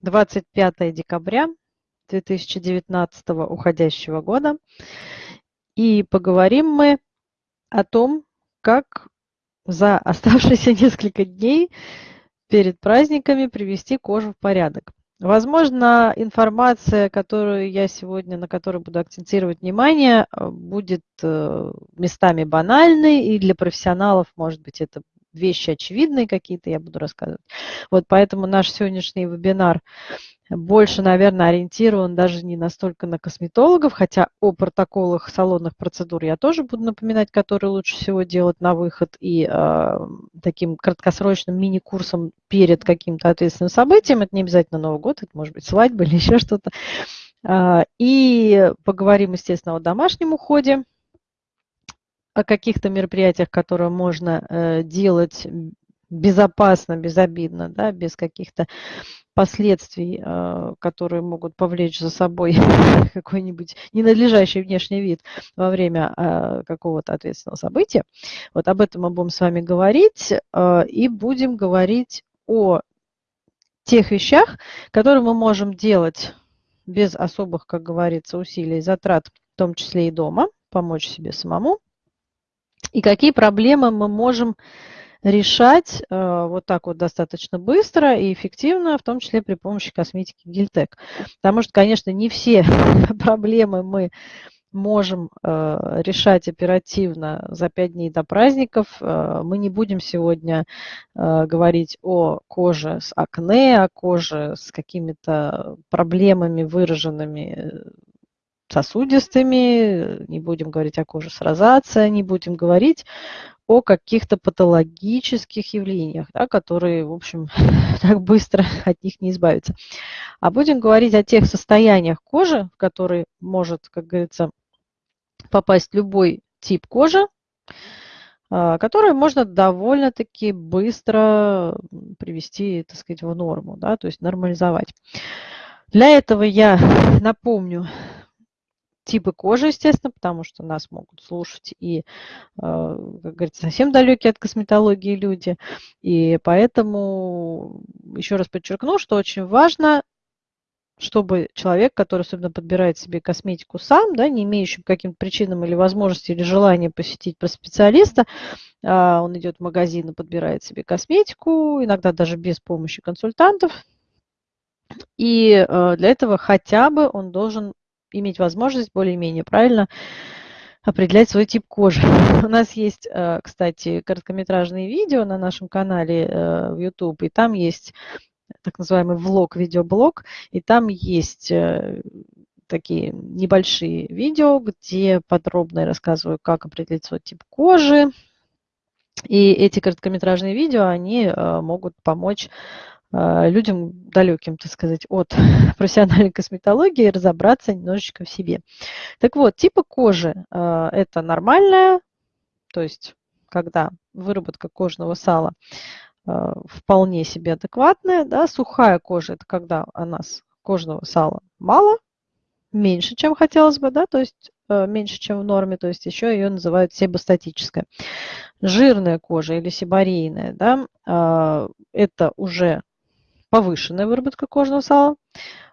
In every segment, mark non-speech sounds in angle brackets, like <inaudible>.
25 декабря 2019 уходящего года. И поговорим мы о том, как за оставшиеся <laughs> несколько дней перед праздниками привести кожу в порядок. Возможно, информация, которую я сегодня, на которой буду акцентировать внимание, э, будет э, местами банальной, и для профессионалов, может быть, это вещи очевидные какие-то я буду рассказывать. Вот поэтому наш сегодняшний вебинар больше, наверное, ориентирован даже не настолько на косметологов, хотя о протоколах салонных процедур я тоже буду напоминать, которые лучше всего делать на выход и э, таким краткосрочным мини-курсом перед каким-то ответственным событием. Это не обязательно Новый год, это может быть свадьба или <laughs> еще что-то. Э, и поговорим, естественно, о домашнем уходе, о каких-то мероприятиях, которые можно э, делать безопасно, безобидно, да, без каких-то последствий, а, которые могут повлечь за собой <laughs> какой-нибудь ненадлежащий внешний вид во время а, какого-то ответственного события. Вот об этом мы будем с вами говорить и будем говорить о тех вещах, которые мы можем делать без особых, как говорится, усилий, затрат, в том числе и дома, помочь себе самому. И какие проблемы мы можем решать э, вот так вот достаточно быстро и эффективно, в том числе при помощи косметики Гильтек. Потому что, конечно, не все <laughs> проблемы мы можем э, решать оперативно за 5 дней до праздников. Э, мы не будем сегодня э, говорить о коже с акне, о коже с какими-то проблемами выраженными э, сосудистыми, не будем говорить о коже с розацией, не будем говорить о каких-то патологических явлениях, да, которые, в общем, <laughs> так быстро от них не избавиться. А будем говорить о тех состояниях кожи, в которые может, как говорится, попасть любой тип кожи, а, которые можно довольно-таки быстро привести, так сказать, в норму, да, то есть нормализовать. Для этого я <laughs> напомню типы кожи, естественно, потому что нас могут слушать и, э, как говорится, совсем далекие от косметологии люди. И поэтому еще раз подчеркну, что очень важно чтобы человек, который особенно подбирает себе косметику сам, да, не имеющий каким-то причинам или возможности или желания посетить специалиста, а, он идет в магазин и подбирает себе косметику, иногда даже без помощи консультантов. И э, для этого хотя бы он должен иметь возможность более-менее правильно определять свой тип кожи. <laughs> У нас есть, э, кстати, короткометражные видео на нашем канале э, в YouTube, и там есть так называемый влог, видеоблог, и там есть э, такие небольшие видео, где подробно я рассказываю, как определить свой тип кожи. И эти короткометражные видео, они могут помочь людям далеким, так сказать, от <laughs> профессиональной косметологии разобраться немножечко в себе. Так вот, типы кожи а, – это нормальная, то есть когда выработка кожного сала а, вполне себе адекватная, да, сухая кожа – это когда у нас кожного сала мало, меньше, чем хотелось бы, да, то есть меньше, чем в норме, то есть еще ее называют себостатическая. Жирная кожа или сибарейная, да, это уже повышенная выработка кожного сала,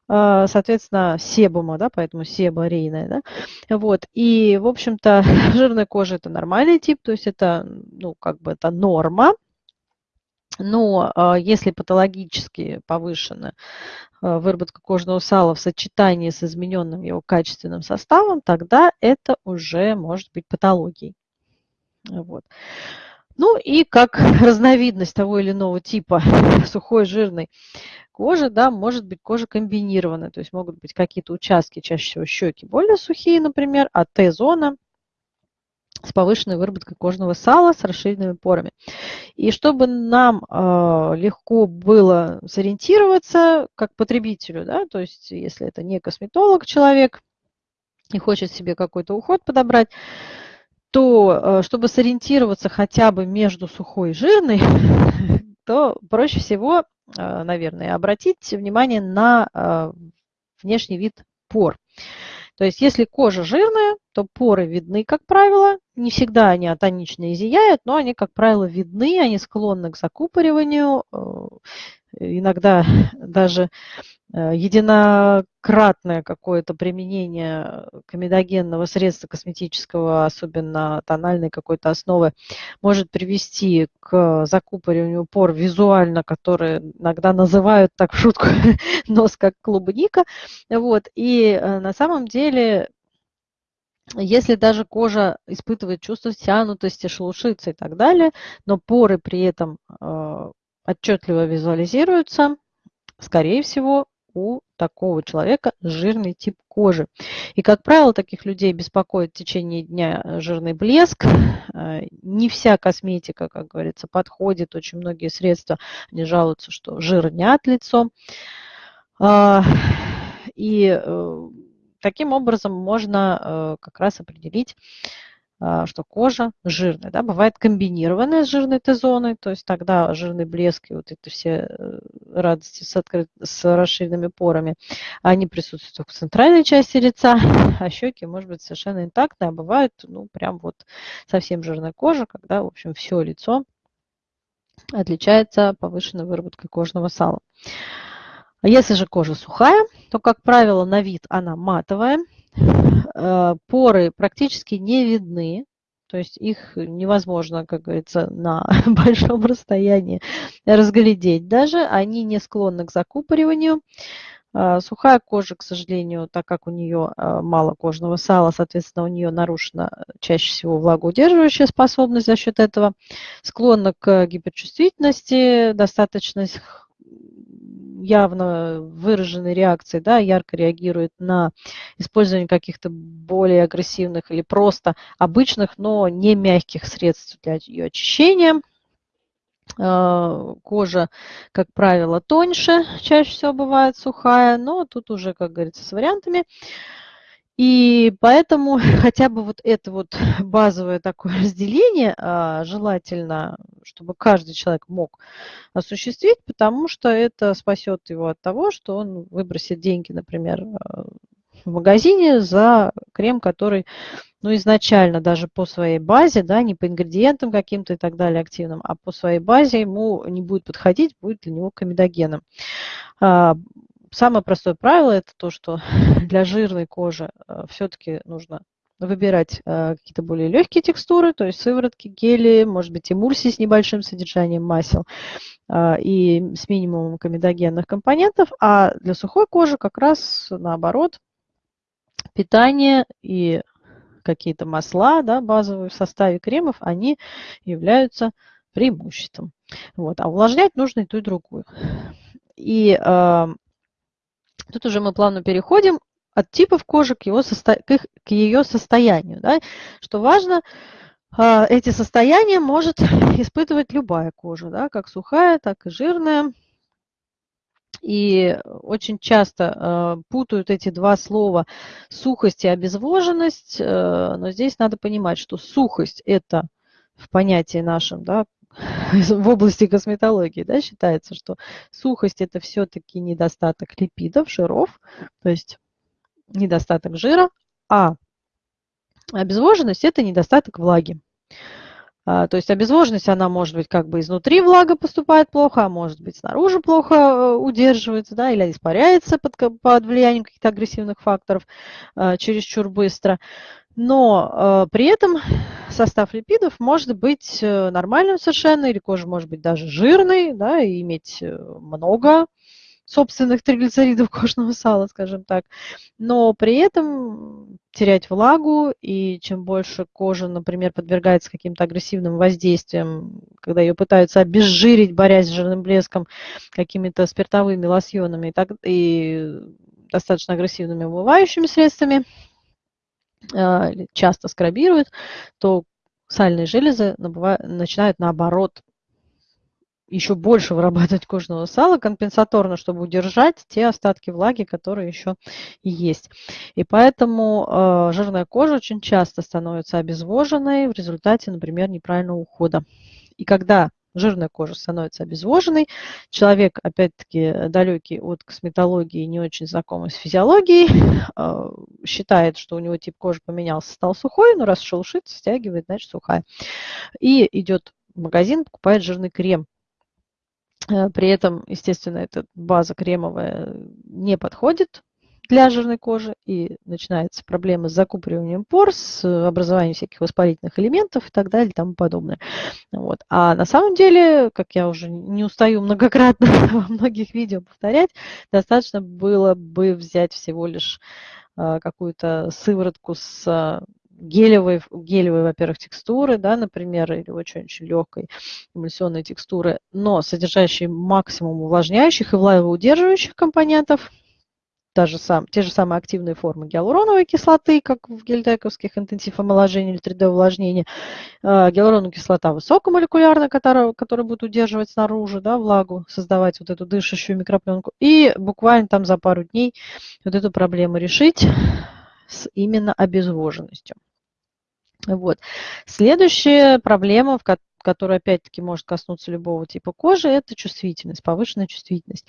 а, соответственно, себума, да, поэтому себорейная, да, вот, и, в общем-то, <laughs> жирная кожа – это нормальный тип, то есть это, ну, как бы это норма, но а, если патологически повышена а, выработка кожного сала в сочетании с измененным его качественным составом, тогда это уже может быть патологией. Вот. Ну и как <laughs> разновидность того или иного типа <laughs> сухой жирной кожи, да, может быть кожа комбинированная, то есть могут быть какие-то участки, чаще всего щеки более сухие, например, а Т-зона с повышенной выработкой кожного сала с расширенными порами. И чтобы нам э, легко было сориентироваться как потребителю, да, то есть если это не косметолог человек и хочет себе какой-то уход подобрать, то э, чтобы сориентироваться хотя бы между сухой и жирной, <laughs> то проще всего, э, наверное, обратить внимание на э, внешний вид пор. То есть если кожа жирная, то поры видны, как правило. Не всегда они атонично и зияют, но они, как правило, видны, они склонны к закупориванию. Иногда <laughs> даже единократное какое-то применение комедогенного средства косметического, особенно тональной какой-то основы, может привести к закупориванию пор визуально, которые иногда называют так в шутку <laughs> нос как клубника. Вот. И э, на самом деле если даже кожа испытывает чувство стянутости, шелушится и так далее, но поры при этом э, отчетливо визуализируются, скорее всего, у такого человека жирный тип кожи. И, как правило, таких людей беспокоит в течение дня э, жирный блеск. Э, не вся косметика, как говорится, подходит. Очень многие средства, они жалуются, что жирнят лицо. А, и э, таким образом можно как раз определить что кожа жирная. Да? Бывает комбинированная с жирной Т-зоной, то есть тогда жирный блеск и вот эти все радости с, открыт... с расширенными порами, они присутствуют только в центральной части лица, <laughs> а щеки, может быть, совершенно интактные, а бывает, ну, прям вот совсем жирная кожа, когда, в общем, все лицо отличается повышенной выработкой кожного сала. А если же кожа сухая, то, как правило, на вид она матовая, Э, поры практически не видны, то есть их невозможно, как говорится, на <laughs> большом расстоянии разглядеть даже. Они не склонны к закупориванию. Э, сухая кожа, к сожалению, так как у нее э, мало кожного сала, соответственно, у нее нарушена чаще всего влагоудерживающая способность за счет этого, склонна к гиперчувствительности, достаточно явно выраженной реакции, да, ярко реагирует на использование каких-то более агрессивных или просто обычных, но не мягких средств для ее очищения. А, кожа, как правило, тоньше, чаще всего бывает сухая, но тут уже, как говорится, с вариантами. И поэтому <laughs> хотя бы вот это вот <laughs> базовое такое <laughs> разделение а, желательно, чтобы каждый человек мог осуществить, потому что это спасет его от того, что он выбросит деньги, например, а, в магазине за крем, который ну, изначально даже по своей базе, да, не по ингредиентам каким-то и так далее активным, а по своей базе ему не будет подходить, будет для него комедогеном. Самое простое правило это то, что <laughs> для жирной кожи э, все-таки нужно выбирать э, какие-то более легкие текстуры, то есть сыворотки, гели, может быть, эмульсии с небольшим содержанием масел э, и с минимумом комедогенных компонентов, а для сухой кожи как раз наоборот питание и какие-то масла да, базовые в составе кремов, они являются преимуществом. Вот. А увлажнять нужно и ту, и другую. И Тут уже мы плавно переходим от типов кожи к, его состо... к, их... к ее состоянию. Да? Что важно, а, эти состояния может <laughs> испытывать любая кожа, да? как сухая, так и жирная. И очень часто э, путают эти два слова сухость и обезвоженность, э, но здесь надо понимать, что сухость – это в понятии нашем да, <laughs> в области косметологии да, считается, что сухость это все-таки недостаток липидов, жиров, то есть недостаток жира, а обезвоженность это недостаток влаги. А, то есть обезвоженность, она может быть как бы изнутри влага поступает плохо, а может быть снаружи плохо э, удерживается, да, или испаряется под, под влиянием каких-то агрессивных факторов а, чересчур быстро. Но э, при этом состав липидов может быть э, нормальным совершенно, или кожа может быть даже жирной, да, и иметь э, много собственных триглицеридов <laughs> кожного сала, скажем так, но при этом терять влагу, и чем больше кожа, например, подвергается каким-то агрессивным воздействиям, когда ее пытаются обезжирить, борясь с жирным блеском, какими-то спиртовыми лосьонами и, так, и достаточно агрессивными умывающими средствами, часто скрабируют, то сальные железы начинают наоборот еще больше вырабатывать кожного сала компенсаторно, чтобы удержать те остатки влаги, которые еще есть. И поэтому э, жирная кожа очень часто становится обезвоженной в результате, например, неправильного ухода. И когда жирная кожа становится обезвоженной, человек, опять-таки, далекий от косметологии, не очень знакомый с физиологией, э, <laughs> считает, что у него тип кожи поменялся, стал сухой, но раз шелушится, стягивает, значит сухая. И идет в магазин, покупает жирный крем. Э, при этом, естественно, эта база кремовая не подходит для жирной кожи, и начинаются проблемы с закупориванием пор, с образованием всяких воспалительных элементов и так далее и тому подобное. Вот. А на самом деле, как я уже не устаю многократно <laughs> во многих видео повторять, достаточно было бы взять всего лишь э, какую-то сыворотку с гелевой, гелевой во-первых, текстуры, да, например, или очень-очень легкой эмульсионной текстуры, но содержащей максимум увлажняющих и влагоудерживающих компонентов – та же сам, те же самые активные формы гиалуроновой кислоты, как в гельдековских интенсив омоложения или 3D увлажнения. А, гиалуроновая кислота высокомолекулярная, которая, которая будет удерживать снаружи да, влагу, создавать вот эту дышащую микропленку. И буквально там за пару дней вот эту проблему решить с именно обезвоженностью. Вот. Следующая проблема, в, который опять-таки может коснуться любого типа кожи, это чувствительность, повышенная чувствительность.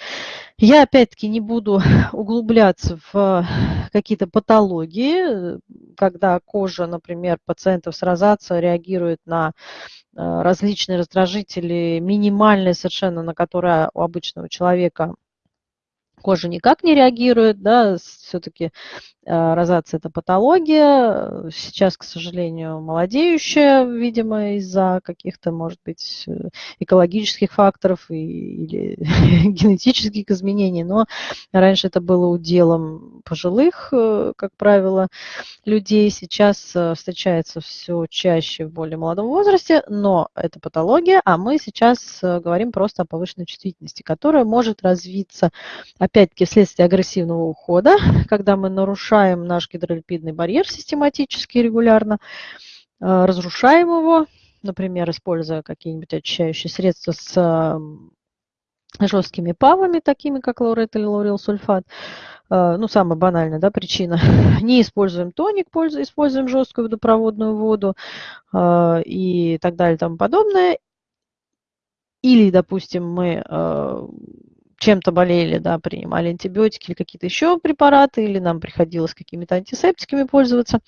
Я опять-таки не буду <laughs> углубляться в какие-то патологии, когда кожа, например, пациентов с розацией реагирует на э, различные раздражители, минимальные совершенно, на которые у обычного человека кожа никак не реагирует, да, все-таки розация – это патология, сейчас, к сожалению, молодеющая, видимо, из-за каких-то, может быть, э, экологических факторов и, или <laughs> генетических изменений, но раньше это было уделом пожилых, э, как правило, людей, сейчас встречается все чаще в более молодом возрасте, но это патология, а мы сейчас говорим просто о повышенной чувствительности, которая может развиться, опять-таки, вследствие агрессивного ухода, <laughs> когда мы нарушаем наш гидролипидный барьер систематически и регулярно, э, разрушаем его, например, используя какие-нибудь очищающие средства с жесткими ПАВами, такими как лаурет или лаурил сульфат, э, ну, самая банальная да, причина, <laughs> не используем тоник, используем жесткую водопроводную воду э, и так далее и тому подобное. Или, допустим, мы чем-то болели, да, принимали антибиотики или какие-то еще препараты, или нам приходилось какими-то антисептиками пользоваться.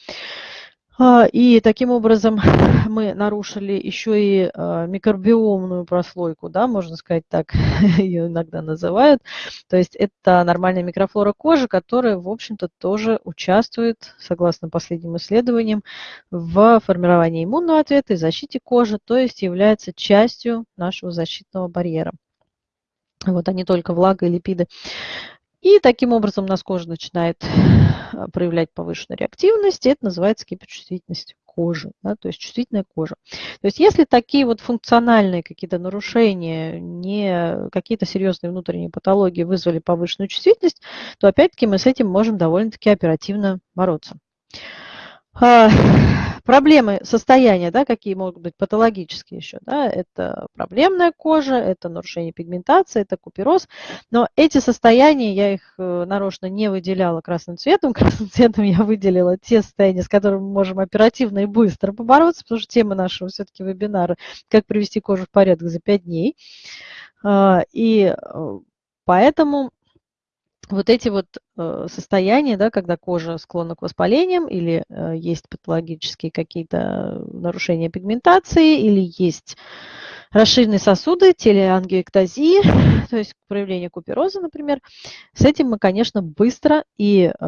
А, и таким образом <laughs> мы нарушили еще и а, микробиомную прослойку, да, можно сказать так, <laughs> ее иногда называют. То есть это нормальная микрофлора кожи, которая, в общем-то, тоже участвует, согласно последним исследованиям, в формировании иммунного ответа и защите кожи, то есть является частью нашего защитного барьера вот, а не только влага и липиды. И таким образом у нас кожа начинает а, проявлять повышенную реактивность, и это называется гиперчувствительность кожи, да, то есть чувствительная кожа. То есть если такие вот функциональные какие-то нарушения, не какие-то серьезные внутренние патологии вызвали повышенную чувствительность, то опять-таки мы с этим можем довольно-таки оперативно бороться. Проблемы состояния, да, какие могут быть патологические еще, да, это проблемная кожа, это нарушение пигментации, это купероз, но эти состояния, я их э, нарочно не выделяла красным цветом, <laughs> красным цветом я выделила те состояния, с которыми мы можем оперативно и быстро побороться, потому что тема нашего все-таки вебинара «Как привести кожу в порядок за 5 дней», а, и э, поэтому вот эти вот э, состояния, да, когда кожа склонна к воспалениям или э, есть патологические какие-то нарушения пигментации или есть расширенные сосуды, телеангиэктазии, <laughs> то есть проявление купероза, например, с этим мы, конечно, быстро и э,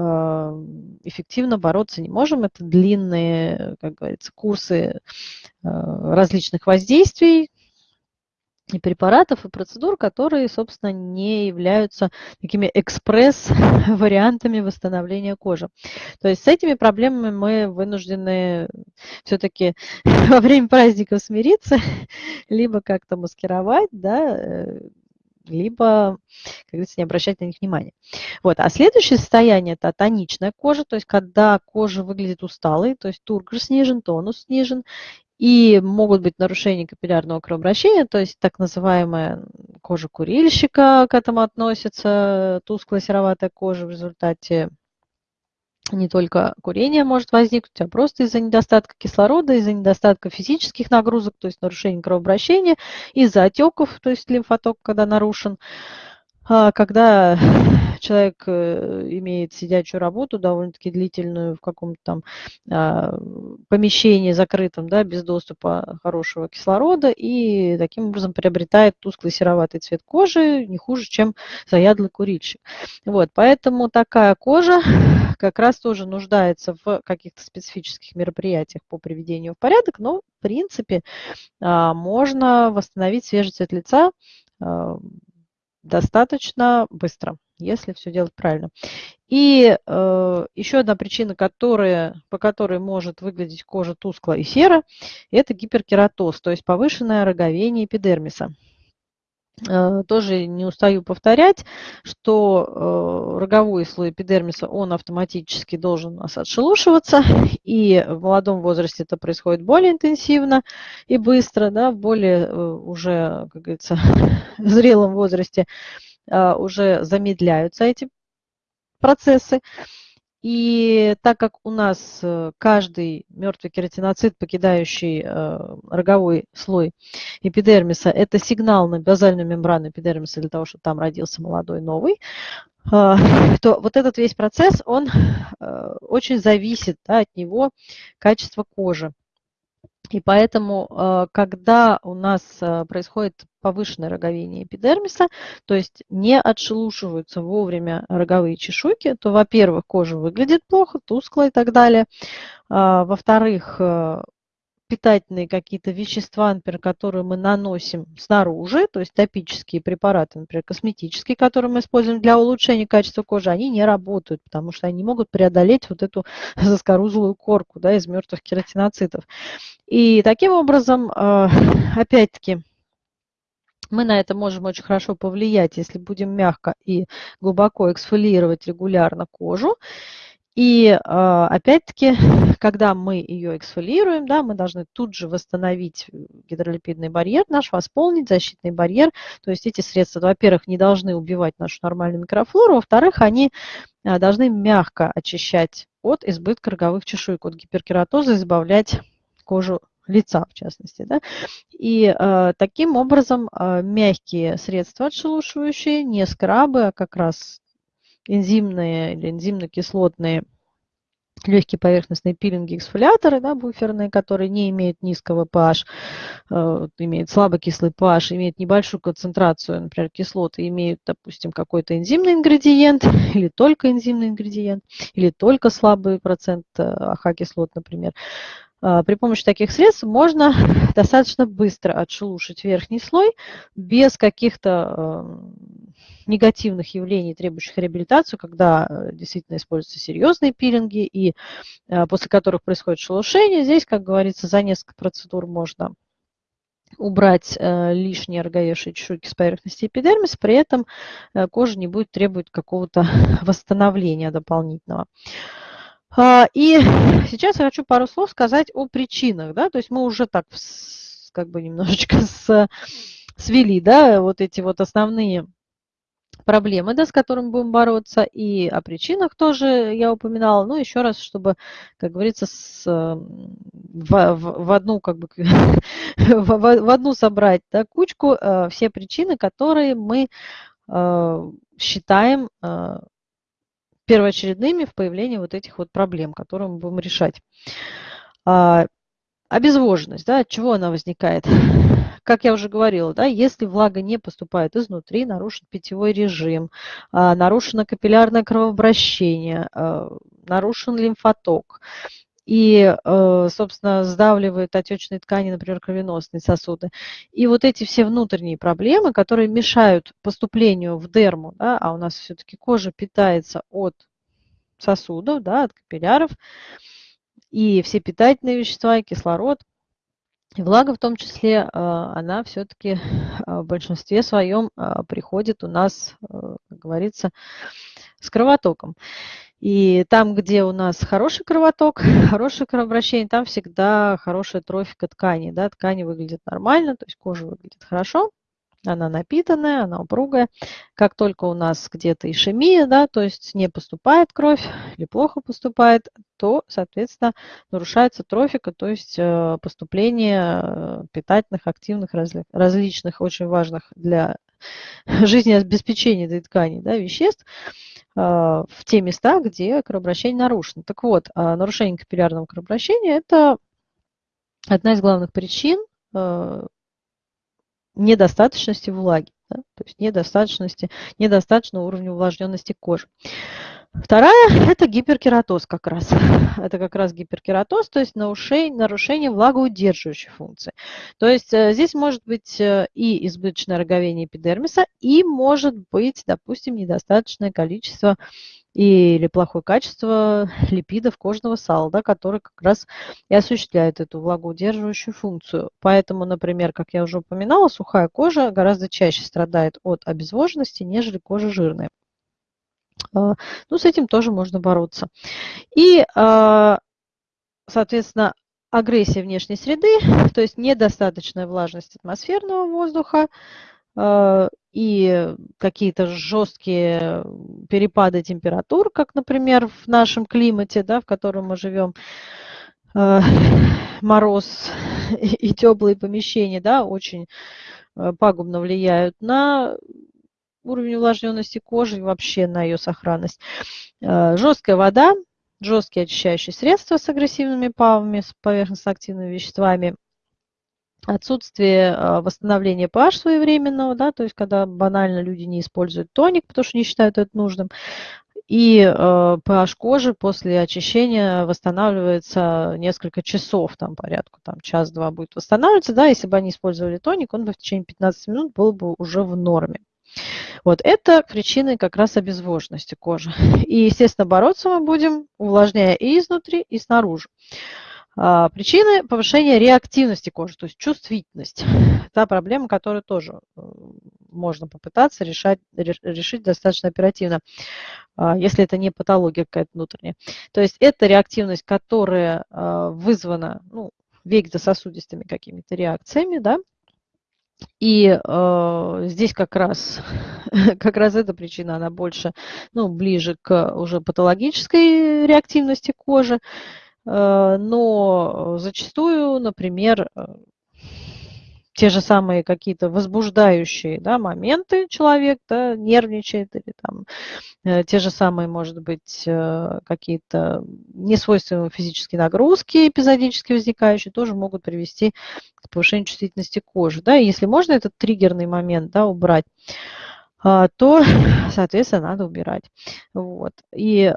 эффективно бороться не можем. Это длинные, как говорится, курсы различных воздействий, препаратов, и процедур, которые, собственно, не являются такими экспресс-вариантами <laughs> восстановления кожи. То есть с этими проблемами мы вынуждены все-таки <laughs> во время праздников смириться, <laughs> либо как-то маскировать, да, э, либо, как говорится, не обращать на них внимания. Вот. А следующее состояние – это тоничная кожа, то есть когда кожа выглядит усталой, то есть тургор снижен, тонус снижен, и могут быть нарушения капиллярного кровообращения, то есть так называемая кожа курильщика к этому относится, тусклая сероватая кожа в результате не только курение может возникнуть, а просто из-за недостатка кислорода, из-за недостатка физических нагрузок, то есть нарушения кровообращения, из-за отеков, то есть лимфоток, когда нарушен. А, когда человек э, имеет сидячую работу довольно-таки длительную в каком-то там а, помещении закрытом, да, без доступа хорошего кислорода, и таким образом приобретает тусклый сероватый цвет кожи, не хуже, чем заядлый курильщик. Вот, поэтому такая кожа <laughs> как раз тоже нуждается в каких-то специфических мероприятиях по приведению в порядок, но в принципе а, можно восстановить свежий цвет лица достаточно быстро, если все делать правильно. И э, еще одна причина, которая, по которой может выглядеть кожа тускло и серо, это гиперкератоз, то есть повышенное роговение эпидермиса. Э, тоже не устаю повторять, что э, роговой слой эпидермиса, он автоматически должен у нас отшелушиваться, и в молодом возрасте это происходит более интенсивно и быстро, да, в более э, уже, как говорится, <laughs> зрелом возрасте уже замедляются эти процессы. И так как у нас э, каждый мертвый кератиноцит, покидающий э, роговой слой эпидермиса, это сигнал на базальную мембрану эпидермиса для того, чтобы там родился молодой новый, а, <laughs> то вот этот весь процесс, он очень зависит да, от него качество кожи. И поэтому, э, когда у нас э, происходит повышенное роговение эпидермиса, то есть не отшелушиваются вовремя роговые чешуйки, то, во-первых, кожа выглядит плохо, тускло и так далее. А, во-вторых, э, питательные какие-то вещества, например, которые мы наносим снаружи, то есть топические препараты, например, косметические, которые мы используем для улучшения качества кожи, они не работают, потому что они не могут преодолеть вот эту <laughs> заскорузлую корку да, из мертвых кератиноцитов. И таким образом, э, <laughs> опять-таки, мы на это можем очень хорошо повлиять, если будем мягко и глубоко эксфолировать регулярно кожу. И а, опять-таки, <laughs> когда мы ее эксфолируем, да, мы должны тут же восстановить гидролипидный барьер наш, восполнить защитный барьер. То есть эти средства, во-первых, не должны убивать нашу нормальную микрофлору, во-вторых, они а, должны мягко очищать от избытка роговых чешуек, от гиперкератоза, избавлять кожу лица, в частности. Да? И э, таким образом э, мягкие средства отшелушивающие, не скрабы, а как раз энзимные или энзимно-кислотные легкие поверхностные пилинги эксфолиаторы, да, буферные, которые не имеют низкого pH, э, имеют слабокислый pH, имеют небольшую концентрацию, например, кислоты, имеют, допустим, какой-то энзимный ингредиент <laughs> или только энзимный ингредиент, или только слабый процент э, АХ-кислот, например. Э, при помощи таких средств можно <laughs> достаточно быстро отшелушить верхний слой без каких-то э, негативных явлений, требующих реабилитацию, когда э, действительно используются серьезные пилинги, и э, после которых происходит шелушение. Здесь, как говорится, за несколько процедур можно убрать э, лишние роговевшие чешуйки с поверхности эпидермиса, при этом кожа не будет требовать какого-то <laughs> восстановления дополнительного. А, и сейчас я хочу пару слов сказать о причинах. Да? То есть мы уже так как бы немножечко <laughs> с, свели да, вот эти вот основные проблемы, да, с которыми будем бороться, и о причинах тоже я упоминала. Ну, еще раз, чтобы, как говорится, с, в, в, в одну, как бы, <laughs> в, в одну собрать да, кучку э, все причины, которые мы э, считаем э, первоочередными в появлении вот этих вот проблем, которые мы будем решать. А, обезвоженность, да, от чего она возникает? <laughs> как я уже говорила, да, если влага не поступает изнутри, нарушен питьевой режим, а, нарушено капиллярное кровообращение, а, нарушен лимфоток, и, э, собственно, сдавливает отечные ткани, например, кровеносные сосуды. И вот эти все внутренние проблемы, которые мешают поступлению в дерму, да, а у нас все-таки кожа питается от сосудов, да, от капилляров, и все питательные вещества, и кислород, и влага в том числе, а, она все-таки <laughs> а, в большинстве своем а, приходит у нас, как говорится, с кровотоком. И там, где у нас хороший кровоток, <laughs> хорошее кровообращение, там всегда хорошая трофика ткани. Да? Ткани выглядят нормально, то есть кожа выглядит хорошо. Она напитанная, она упругая. Как только у нас где-то ишемия, да, то есть не поступает кровь или плохо поступает, то, соответственно, нарушается трофика, то есть э, поступление э, питательных, активных, различных, очень важных для <laughs> жизнеобеспечения этой ткани да, веществ э, в те места, где кровообращение нарушено. Так вот, нарушение капиллярного кровообращения – это одна из главных причин недостаточности влаги, да, то есть недостаточности, недостаточного уровня увлажненности кожи. Вторая – это гиперкератоз как раз. <laughs> Это как раз гиперкератоз, то есть нарушение, нарушение влагоудерживающей функции. То есть э, здесь может быть э, и избыточное роговение эпидермиса, и может быть, допустим, недостаточное количество или плохое качество <laughs> липидов кожного сала, да, которые как раз и осуществляют эту влагоудерживающую функцию. Поэтому, например, как я уже упоминала, сухая кожа гораздо чаще страдает от обезвоженности, нежели кожа жирная. А, ну, с этим тоже можно бороться. И, а, соответственно, агрессия внешней среды, <laughs> то есть недостаточная влажность атмосферного воздуха, и какие-то жесткие перепады температур, как, например, в нашем климате, да, в котором мы живем, э, <laughs> мороз <laughs> и теплые помещения, да, очень э, пагубно влияют на уровень увлажненности кожи и вообще на ее сохранность. Э, жесткая вода, жесткие очищающие средства с агрессивными павами, с поверхностно-активными веществами – отсутствие а, восстановления pH своевременного, да, то есть когда банально люди не используют тоник, потому что не считают это нужным, и э, pH кожи после очищения восстанавливается несколько часов, там порядку, там час-два будет восстанавливаться, да, если бы они использовали тоник, он бы в течение 15 минут был бы уже в норме. Вот это причины как раз обезвоженности кожи. <laughs> И, естественно, бороться мы будем, увлажняя и изнутри, и снаружи. А, причины повышения реактивности кожи, то есть чувствительность. <laughs> Та проблема, которую тоже э, можно попытаться решать, решить достаточно оперативно, а, если это не патология какая-то внутренняя. То есть это реактивность, которая а, вызвана ну, вегетососудистыми какими-то реакциями, да, и э, здесь как раз, <laughs> как раз эта причина, она больше, ну, ближе к уже патологической реактивности кожи. Э, но зачастую, например, э, те же самые какие-то возбуждающие да, моменты человек да, нервничает или там э, те же самые, может быть, какие-то несвойственные физические нагрузки эпизодически возникающие тоже могут привести к повышению чувствительности кожи. Да, и если можно этот триггерный момент да, убрать, то, <laughs> соответственно, надо убирать. Вот. И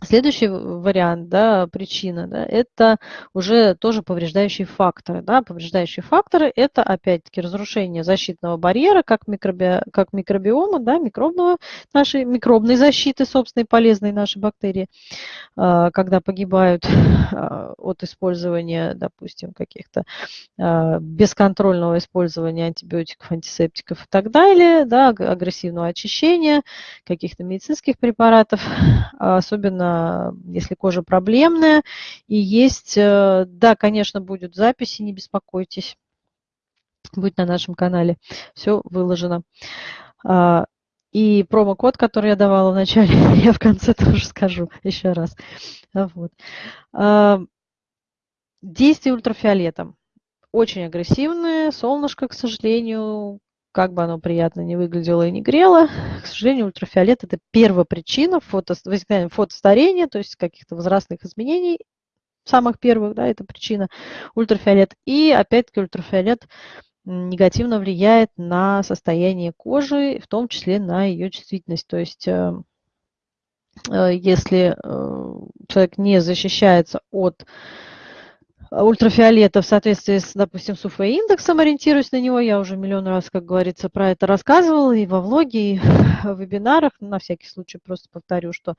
Следующий вариант, да, причина, да, это уже тоже повреждающие факторы. Да. Повреждающие факторы – это, опять-таки, разрушение защитного барьера, как, микроби, как микробиома, да, микробного, нашей микробной защиты, собственной полезной нашей бактерии, а, когда погибают <laughs> а, от использования, допустим, каких-то а, бесконтрольного использования антибиотиков, антисептиков и так далее, да, агрессивного очищения, каких-то медицинских препаратов, особенно если кожа проблемная. И есть, э, да, конечно, будут записи, не беспокойтесь. Будет на нашем канале. Все выложено. А, и промокод, который я давала в начале, <laughs> я в конце тоже скажу еще раз. Вот. А, действие ультрафиолетом. Очень агрессивное. Солнышко, к сожалению, как бы оно приятно не выглядело и не грело, к сожалению, ультрафиолет – это первая причина фото, возникновения фотостарения, то есть каких-то возрастных изменений, самых первых, да, это причина ультрафиолет. И опять-таки ультрафиолет негативно влияет на состояние кожи, в том числе на ее чувствительность. То есть э, э, если э, человек не защищается от ультрафиолета в соответствии с, допустим, с УФ-индексом, ориентируюсь на него. Я уже миллион раз, как говорится, про это рассказывала и во влоге, и <laughs> в вебинарах. На всякий случай просто повторю, что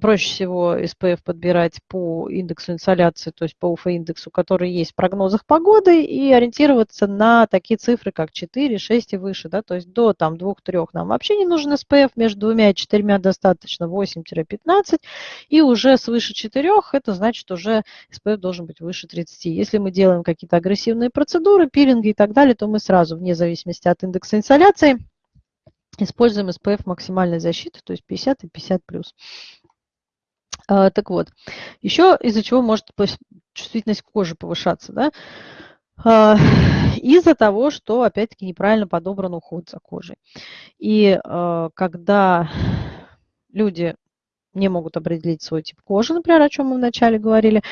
проще всего SPF подбирать по индексу инсоляции, то есть по УФ-индексу, который есть в прогнозах погоды, и ориентироваться на такие цифры, как 4, 6 и выше. Да? То есть до там, 2-3 нам вообще не нужен SPF, между двумя и четырьмя достаточно 8-15, и уже свыше 4 это значит уже SPF должен быть выше 30 30. Если мы делаем какие-то агрессивные процедуры, пилинги и так далее, то мы сразу, вне зависимости от индекса инсоляции, используем SPF максимальной защиты, то есть 50 и 50 плюс. А, так вот, еще из-за чего может чувствительность кожи повышаться, да? А, <sighs> из-за того, что, опять-таки, неправильно подобран уход за кожей. И а, когда люди не могут определить свой тип кожи, например, о чем мы вначале говорили,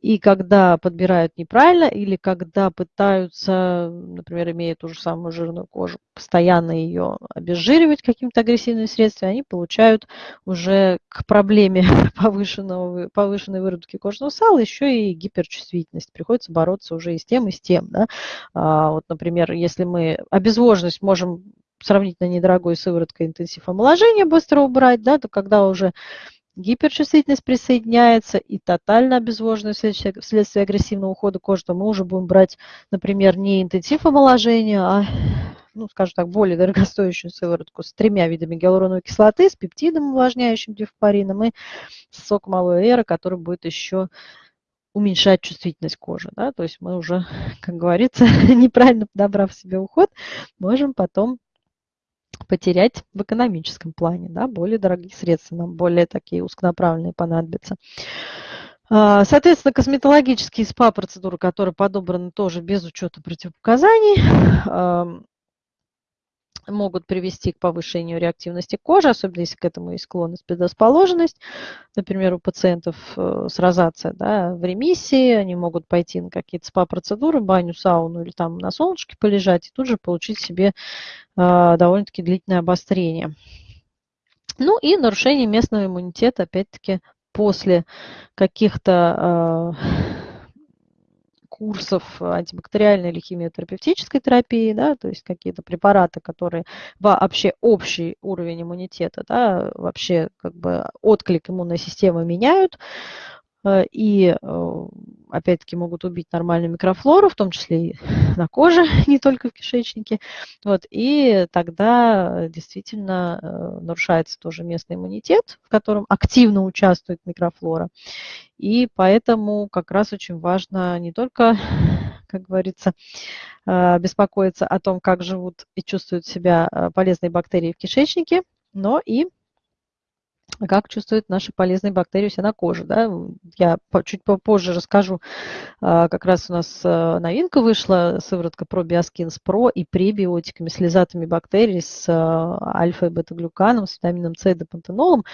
и когда подбирают неправильно, или когда пытаются, например, имея ту же самую жирную кожу, постоянно ее обезжиривать каким-то агрессивным средством, они получают уже к проблеме <laughs> повышенного, повышенной выработки кожного сала еще и гиперчувствительность. Приходится бороться уже и с тем, и с тем. Да? А, вот, например, если мы обезвоженность можем сравнительно недорогой сывороткой интенсив омоложения быстро убрать, да, то когда уже гиперчувствительность присоединяется и тотально обезвоженная вследствие, вследствие агрессивного ухода кожи, то мы уже будем брать, например, не интенсив омоложения, а, ну, скажем так, более дорогостоящую сыворотку с тремя видами гиалуроновой кислоты, с пептидом, увлажняющим дифпарином и с соком алоэ эра, который будет еще уменьшать чувствительность кожи. Да? То есть мы уже, как говорится, <laughs> неправильно подобрав себе уход, можем потом потерять в экономическом плане, да, более дорогие средства нам, более такие узконаправленные понадобятся. Соответственно, косметологические СПА-процедуры, которые подобраны тоже без учета противопоказаний, могут привести к повышению реактивности кожи, особенно если к этому есть склонность, предрасположенность. Например, у пациентов э, с розацией да, в ремиссии, они могут пойти на какие-то СПА-процедуры, баню, сауну или там на солнышке полежать и тут же получить себе э, довольно-таки длительное обострение. Ну и нарушение местного иммунитета, опять-таки, после каких-то э, курсов антибактериальной или химиотерапевтической терапии, да, то есть какие-то препараты, которые вообще общий уровень иммунитета, да, вообще как бы отклик иммунной системы меняют, э, и э, опять-таки могут убить нормальную микрофлору, в том числе и <laughs> на коже, <laughs> не только в кишечнике. Вот, и тогда действительно э, нарушается тоже местный иммунитет, в котором активно участвует микрофлора. И поэтому как раз очень важно не только, <laughs> как говорится, э, беспокоиться о том, как живут и чувствуют себя э, полезные бактерии в кишечнике, но и как чувствуют наши полезные бактерии у себя на коже. Да? Я чуть попозже расскажу, э, как раз у нас новинка вышла, сыворотка ProBioskins Pro и пребиотиками, с лизатами бактерий, с альфа- и бета-глюканом, с витамином С и депантенолом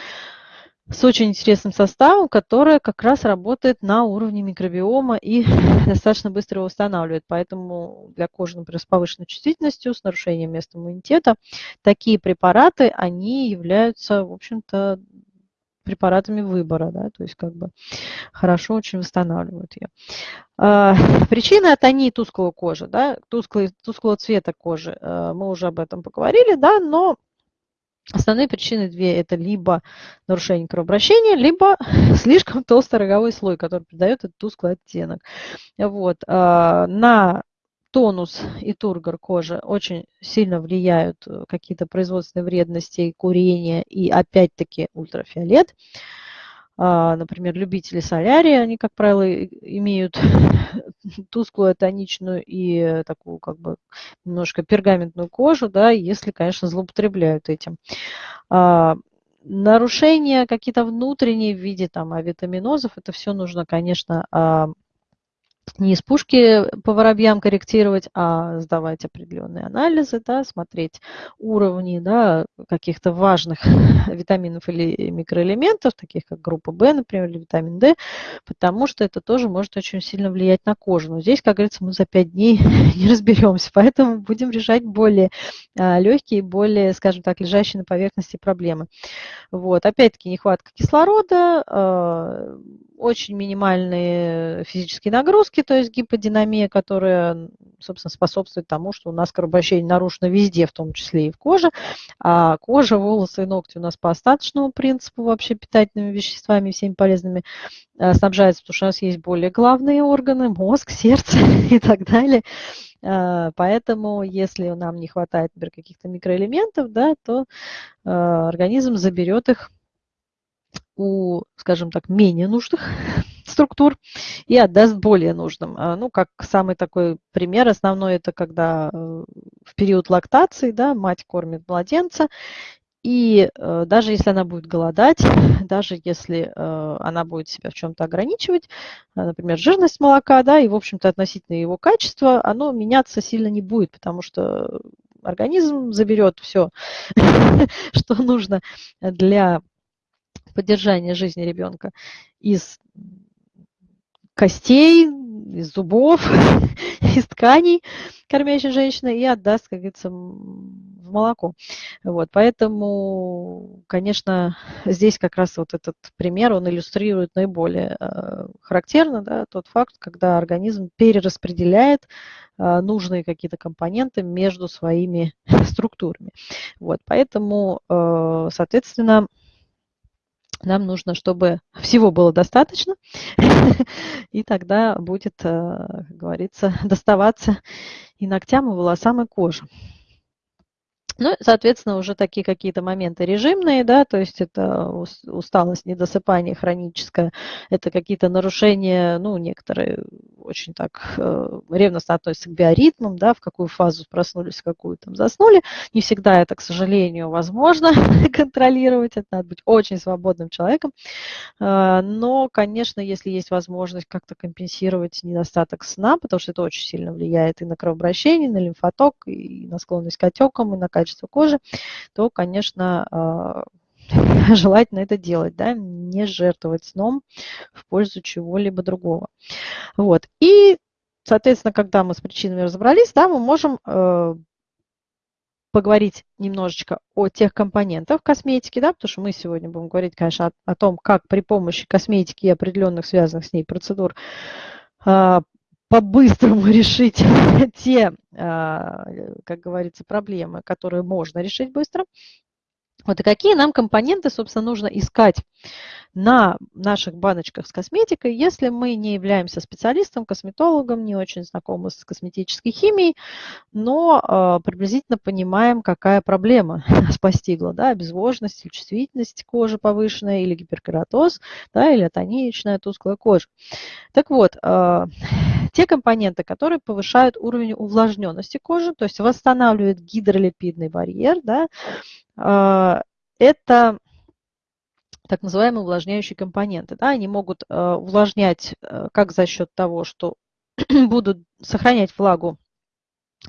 с очень интересным составом, которая как раз работает на уровне микробиома и <laughs> достаточно быстро его восстанавливает. Поэтому для кожи, например, с повышенной чувствительностью, с нарушением места иммунитета, такие препараты, они являются, в общем-то, препаратами выбора, да, то есть как бы хорошо очень восстанавливают ее. А, <laughs> причина это не тусклого кожи, да, тусклый, тусклого цвета кожи, а, мы уже об этом поговорили, да, но Основные причины две – это либо нарушение кровообращения, либо <laughs> слишком толстый роговой слой, который придает этот тусклый оттенок. Вот. А, на тонус и тургор кожи очень сильно влияют э, какие-то производственные вредности, курение и опять-таки ультрафиолет. А, например, любители солярия, они, как правило, имеют <laughs> тусклую, тоничную и такую как бы немножко пергаментную кожу, да, если, конечно, злоупотребляют этим. А, нарушения какие-то внутренние в виде там авитаминозов, это все нужно, конечно, а, не из пушки по воробьям корректировать, а сдавать определенные анализы, да, смотреть уровни да, каких-то важных <laughs> витаминов или микроэлементов, таких как группа В, например, или витамин D, потому что это тоже может очень сильно влиять на кожу. Но здесь, как говорится, мы за 5 дней <laughs> не разберемся, поэтому будем решать более а, легкие, более, скажем так, лежащие на поверхности проблемы. Вот. Опять-таки нехватка кислорода, а, очень минимальные физические нагрузки, то есть гиподинамия, которая, собственно, способствует тому, что у нас кровообращение нарушено везде, в том числе и в коже. А кожа, волосы и ногти у нас по остаточному принципу вообще питательными веществами, всеми полезными э, снабжаются, потому что у нас есть более главные органы, мозг, сердце <laughs> и так далее. Э, поэтому, если нам не хватает, например, каких-то микроэлементов, да, то э, организм заберет их у, скажем так, менее нужных <laughs> структур и отдаст более нужным. А, ну, как самый такой пример основной, это когда э, в период лактации, да, мать кормит младенца, и э, даже если она будет голодать, <laughs> даже если э, она будет себя в чем-то ограничивать, например, жирность молока, да, и, в общем-то, относительно его качества, оно меняться сильно не будет, потому что организм заберет все, <laughs> что нужно для поддержания жизни ребенка из костей, из зубов, <laughs> из тканей кормящей женщины и отдаст, как говорится, в молоко. Вот, поэтому, конечно, здесь как раз вот этот пример, он иллюстрирует наиболее э, характерно да, тот факт, когда организм перераспределяет э, нужные какие-то компоненты между своими <laughs> структурами. Вот, поэтому, э, соответственно, нам нужно, чтобы всего было достаточно, <laughs> и тогда будет, как говорится, <laughs> доставаться и ногтям, и волосам, и коже. Ну, соответственно, уже такие какие-то моменты режимные, да, то есть это усталость, недосыпание хроническое, это какие-то нарушения, ну, некоторые очень так э, ревностно относятся к биоритмам, да, в какую фазу проснулись, в какую там заснули. Не всегда это, к сожалению, возможно <laughs> контролировать, это надо быть очень свободным человеком. Э, но, конечно, если есть возможность как-то компенсировать недостаток сна, потому что это очень сильно влияет и на кровообращение, на лимфоток, и на склонность к отекам, и на качество кожи, то, конечно, э, <laughs> желательно это делать, да, не жертвовать сном в пользу чего-либо другого. Вот. И, соответственно, когда мы с причинами разобрались, да, мы можем э, поговорить немножечко о тех компонентах косметики, да, потому что мы сегодня будем говорить, конечно, о, о том, как при помощи косметики и определенных связанных с ней процедур э, по-быстрому <laughs> решить <laughs> те, э, как говорится, проблемы, которые можно решить быстро. Вот и какие нам компоненты, собственно, нужно искать на наших баночках с косметикой, если мы не являемся специалистом, косметологом, не очень знакомы с косметической химией, но э, приблизительно понимаем, какая проблема <laughs> нас постигла, да, обезвоженность чувствительность кожи повышенная, или гиперкератоз, да, или атоничная тусклая кожа. Так вот, э, <sighs> те компоненты, которые повышают уровень увлажненности кожи, то есть восстанавливают гидролипидный барьер, да, э, это так называемые увлажняющие компоненты. Да, они могут э, увлажнять э, как за счет того, что <clears throat> будут сохранять влагу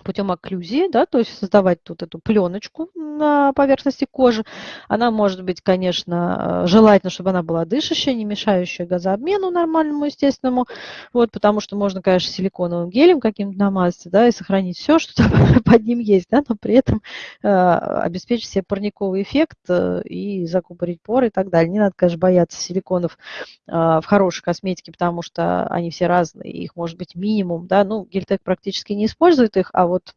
путем окклюзии, да, то есть создавать тут эту пленочку на поверхности кожи. Она может быть, конечно, э, желательно, чтобы она была дышащая, не мешающая газообмену нормальному, естественному, вот, потому что можно, конечно, силиконовым гелем каким-то намазаться, да, и сохранить все, что там <laughs> под ним есть, да, но при этом э, обеспечить себе парниковый эффект э, и закупорить поры и так далее. Не надо, конечно, бояться силиконов э, в хорошей косметике, потому что они все разные, их может быть минимум, да, ну, Гельтек практически не использует их, а вот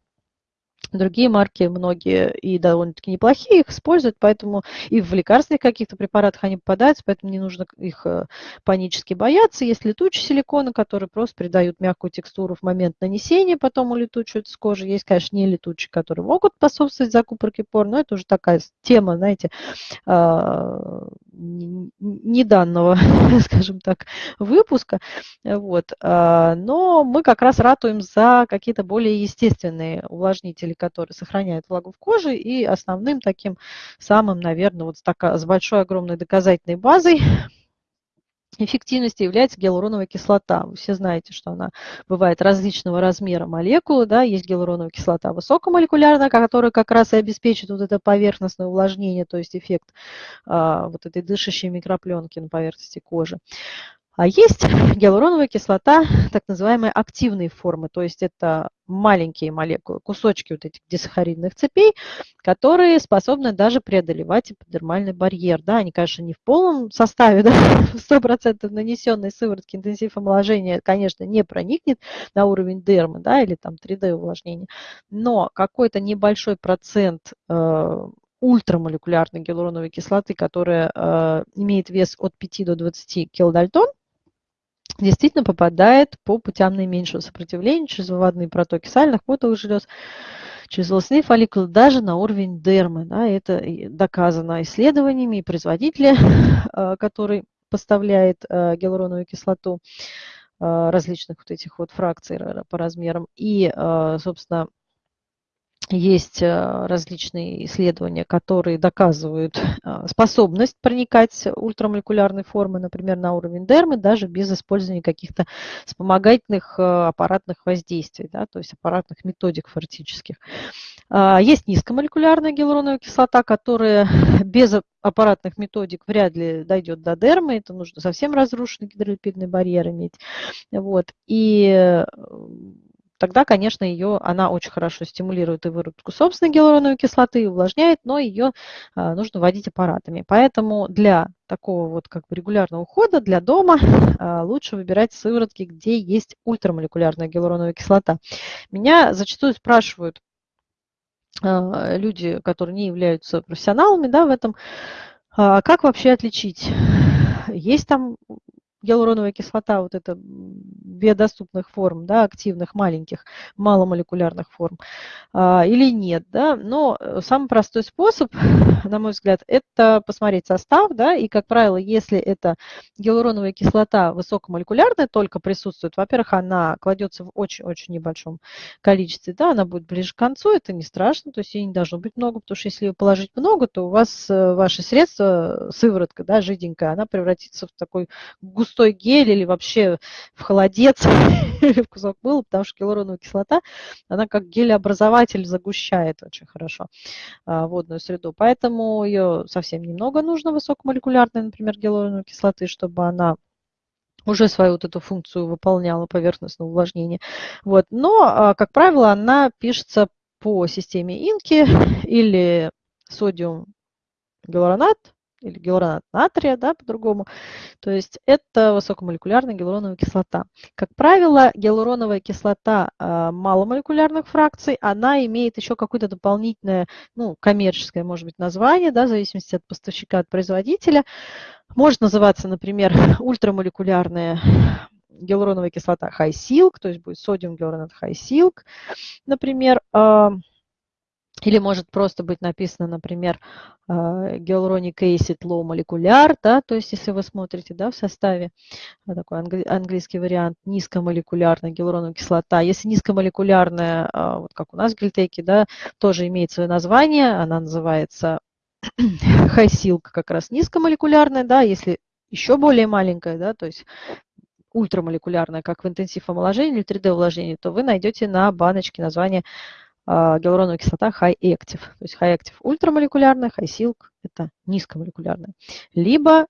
Другие марки, многие и довольно-таки неплохие, их используют, поэтому и в лекарственных каких-то препаратах они попадаются, поэтому не нужно их э, панически бояться. Есть летучие силиконы, которые просто придают мягкую текстуру в момент нанесения, потом улетучивают с кожи. Есть, конечно, не летучие, которые могут способствовать закупорке пор, но это уже такая тема, знаете, а, не данного, <laughs> скажем так, выпуска. Вот. А, но мы как раз ратуем за какие-то более естественные увлажнители, которые сохраняют влагу в коже. И основным таким самым, наверное, вот с, такой, с большой огромной доказательной базой эффективности является гиалуроновая кислота. Вы все знаете, что она бывает различного размера молекулы. Да? Есть гиалуроновая кислота высокомолекулярная, которая как раз и обеспечит вот это поверхностное увлажнение, то есть эффект а, вот этой дышащей микропленки на поверхности кожи. А есть <laughs> гиалуроновая кислота, так называемые активные формы, то есть это маленькие молекулы, кусочки вот этих дисахаридных цепей, которые способны даже преодолевать эпидермальный барьер. Да, они, конечно, не в полном составе, <laughs> да, 100% нанесенной сыворотки интенсив омоложения, конечно, не проникнет на уровень дермы, да, или там 3D увлажнения, но какой-то небольшой процент э, ультрамолекулярной гиалуроновой кислоты, которая э, имеет вес от 5 до 20 килодальтон, действительно попадает по путям наименьшего сопротивления через выводные протоки сальных потовых желез, через волосные фолликулы, даже на уровень дермы. Да, это доказано исследованиями, и производители, <laughs> э, которые поставляет гиалуроновую кислоту различных вот этих вот фракций по размерам. И, собственно, есть э, различные исследования, которые доказывают э, способность проникать ультрамолекулярной формы, например, на уровень дермы, даже без использования каких-то вспомогательных э, аппаратных воздействий, да, то есть аппаратных методик фактических. А, есть низкомолекулярная гиалуроновая кислота, которая <laughs> без аппаратных методик вряд ли дойдет до дермы, это нужно совсем разрушенный гидролипидный барьер иметь. Вот. И тогда, конечно, ее, она очень хорошо стимулирует и выработку собственной гиалуроновой кислоты, увлажняет, но ее а, нужно вводить аппаратами. Поэтому для такого вот как бы регулярного ухода, для дома <laughs> а, лучше выбирать сыворотки, где есть ультрамолекулярная гиалуроновая кислота. Меня зачастую спрашивают а, люди, которые не являются профессионалами да, в этом, как вообще отличить есть там гиалуроновая кислота, вот это биодоступных форм, да, активных, маленьких, маломолекулярных форм, а, или нет, да, но э, самый простой способ, <laughs> на мой взгляд, это посмотреть состав, да, и, как правило, если это гиалуроновая кислота высокомолекулярная только присутствует, во-первых, она кладется в очень-очень небольшом количестве, да, она будет ближе к концу, это не страшно, то есть ей не должно быть много, потому что если ее положить много, то у вас э, ваши средства, сыворотка, да, жиденькая, она превратится в такой густой густой гель или вообще в холодец <laughs> в кусок мыла, потому что гиалуроновая кислота, она как гелеобразователь загущает очень хорошо а, водную среду. Поэтому ее совсем немного нужно высокомолекулярной, например, гиалуроновой кислоты, чтобы она уже свою вот эту функцию выполняла поверхностного увлажнения. Вот. Но, а, как правило, она пишется по системе инки <laughs> или содиум гиалуронат или гиалуронат натрия, да, по-другому. То есть это высокомолекулярная гиалуроновая кислота. Как правило, гиалуроновая кислота э, маломолекулярных фракций, она имеет еще какое-то дополнительное, ну, коммерческое, может быть, название, да, в зависимости от поставщика, от производителя. Может называться, например, <laughs> ультрамолекулярная гиалуроновая кислота high silk, то есть будет содиум гиалуронат high silk, например, э, или может просто быть написано, например, Hyaluronic Acid Low Molecular, да, то есть если вы смотрите да, в составе, такой английский вариант, низкомолекулярная гиалуроновая кислота. Если низкомолекулярная, а, вот как у нас в гельтеке, да, тоже имеет свое название, она называется <clears throat> Silk, как раз низкомолекулярная, да, если еще более маленькая, да, то есть ультрамолекулярная, как в интенсив омоложения или 3D увлажнении, то вы найдете на баночке название гиалуроновая кислота high active. То есть high active ультрамолекулярная, high silk – это низкомолекулярная. Либо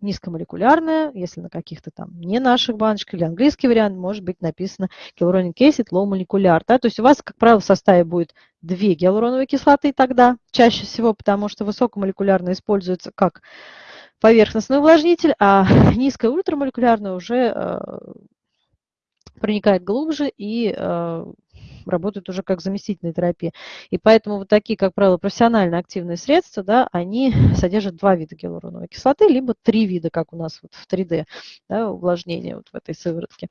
низкомолекулярная, если на каких-то там не наших баночках, или английский вариант, может быть написано hyaluronic acid low molecular. Да? То есть у вас, как правило, в составе будет две гиалуроновые кислоты тогда, чаще всего, потому что высокомолекулярная используется как поверхностный увлажнитель, а <laughs> низкая ультрамолекулярная уже э, проникает глубже и э, работают уже как заместительная терапия. И поэтому вот такие, как правило, профессионально активные средства, да, они <laughs> содержат два вида гиалуроновой кислоты, либо три вида, как у нас вот в 3D, да, увлажнения вот в этой сыворотке.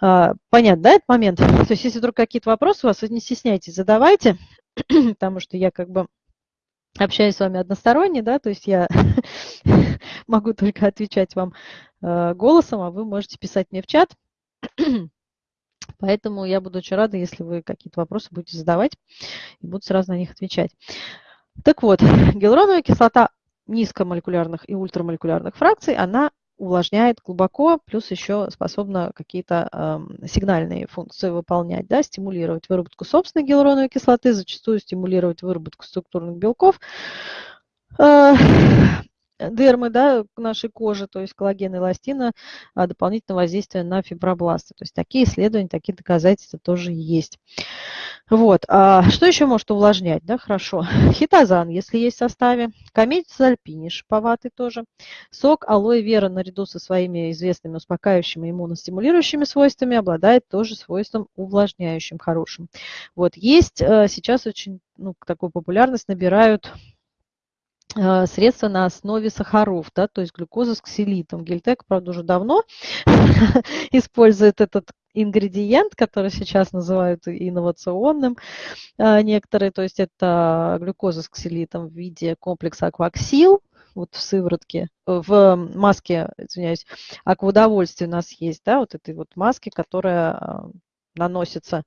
А, понятно, да, этот момент? То есть если вдруг какие-то вопросы у вас, не стесняйтесь, задавайте, <clears throat> потому что я как бы общаюсь с вами односторонне, да, то есть я <laughs> могу только отвечать вам э, голосом, а вы можете писать мне в чат. <clears throat> Поэтому я буду очень рада, если вы какие-то вопросы будете задавать и буду сразу на них отвечать. Так вот, гиалуроновая кислота низкомолекулярных и ультрамолекулярных фракций, она увлажняет глубоко, плюс еще способна какие-то э, сигнальные функции выполнять, да, стимулировать выработку собственной гиалуроновой кислоты, зачастую стимулировать выработку структурных белков. Э, дермы да, нашей кожи, то есть коллаген и эластина, а, дополнительное воздействие на фибробласты. То есть такие исследования, такие доказательства тоже есть. Вот. А что еще может увлажнять? Да, хорошо. <laughs> Хитозан, если есть в составе. Комедис альпини, шиповатый тоже. Сок алоэ вера наряду со своими известными успокаивающими иммуностимулирующими свойствами обладает тоже свойством увлажняющим хорошим. Вот. Есть э, сейчас очень ну, такую популярность набирают Э, средства на основе сахаров, да, то есть глюкоза с ксилитом. Гельтек, правда, уже давно <laughs> использует этот ингредиент, который сейчас называют инновационным э, некоторые, то есть это глюкоза с ксилитом в виде комплекса акваксил, вот в сыворотке, в маске, извиняюсь, а к удовольствию у нас есть, да, вот этой вот маски, которая наносится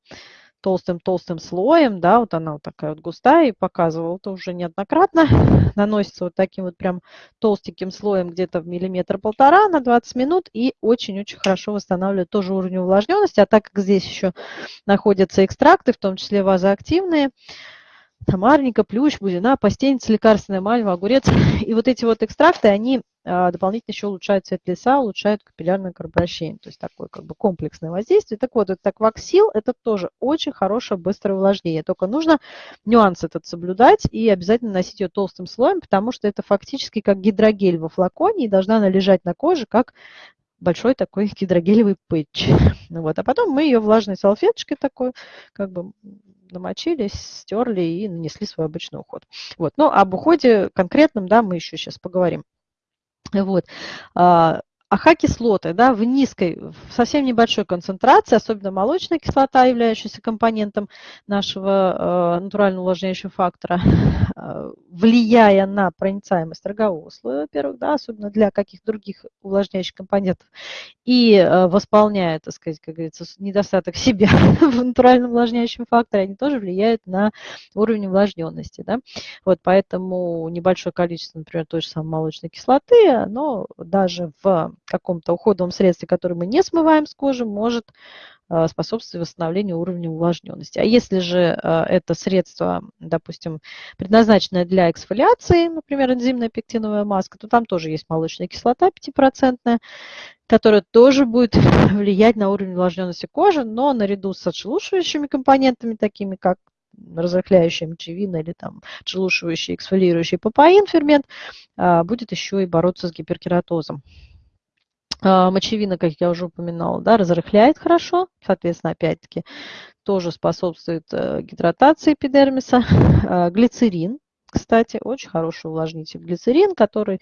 толстым-толстым слоем, да, вот она вот такая вот густая, и показывала это уже неоднократно, <laughs> наносится вот таким вот прям толстеньким слоем где-то в миллиметр-полтора на 20 минут, и очень-очень хорошо восстанавливает тоже уровень увлажненности, а так как здесь еще находятся экстракты, в том числе вазоактивные, тамарника, плющ, бузина, постельница, лекарственная мальва, огурец. <laughs> И вот эти вот экстракты, они а, дополнительно еще улучшают цвет лица, улучшают капиллярное кровообращение. То есть такое как бы комплексное воздействие. Так вот, это акваксил, это тоже очень хорошее быстрое увлажнение. Только нужно нюанс этот соблюдать и обязательно носить ее толстым слоем, потому что это фактически как гидрогель во флаконе, и должна она лежать на коже как большой такой <laughs> гидрогелевый пэтч. <laughs> Вот. А потом мы ее влажной салфеточкой такой как бы намочили, стерли и нанесли свой обычный уход. Вот. Но об уходе конкретном, да, мы еще сейчас поговорим. Вот. А, АХ-кислоты да, в низкой, в совсем небольшой концентрации, особенно молочная кислота, являющаяся компонентом нашего э, натурально увлажняющего фактора, <laughs> влияя на проницаемость рогового слоя, во-первых, да, особенно для каких-то других увлажняющих компонентов, и э, восполняя, так сказать, как говорится, недостаток <laughs> себя в натуральном увлажняющем факторе, они тоже влияют на уровень увлажненности. Да. Вот поэтому небольшое количество, например, той же самой молочной кислоты, оно даже в каком-то уходовом средстве, которое мы не смываем с кожи, может э, способствовать восстановлению уровня увлажненности. А если же э, это средство, допустим, предназначенное для эксфолиации, например, энзимная пектиновая маска, то там тоже есть молочная кислота 5%, которая тоже будет <laughs> влиять на уровень увлажненности кожи, но наряду с отшелушивающими компонентами, такими как разрыхляющая мочевина или там отшелушивающий, эксфолирующий папаин фермент, э, будет еще и бороться с гиперкератозом. Мочевина, как я уже упоминала, да, разрыхляет хорошо, соответственно, опять-таки тоже способствует э, гидратации эпидермиса. <laughs> А, глицерин, кстати, очень хороший увлажнитель. Глицерин, который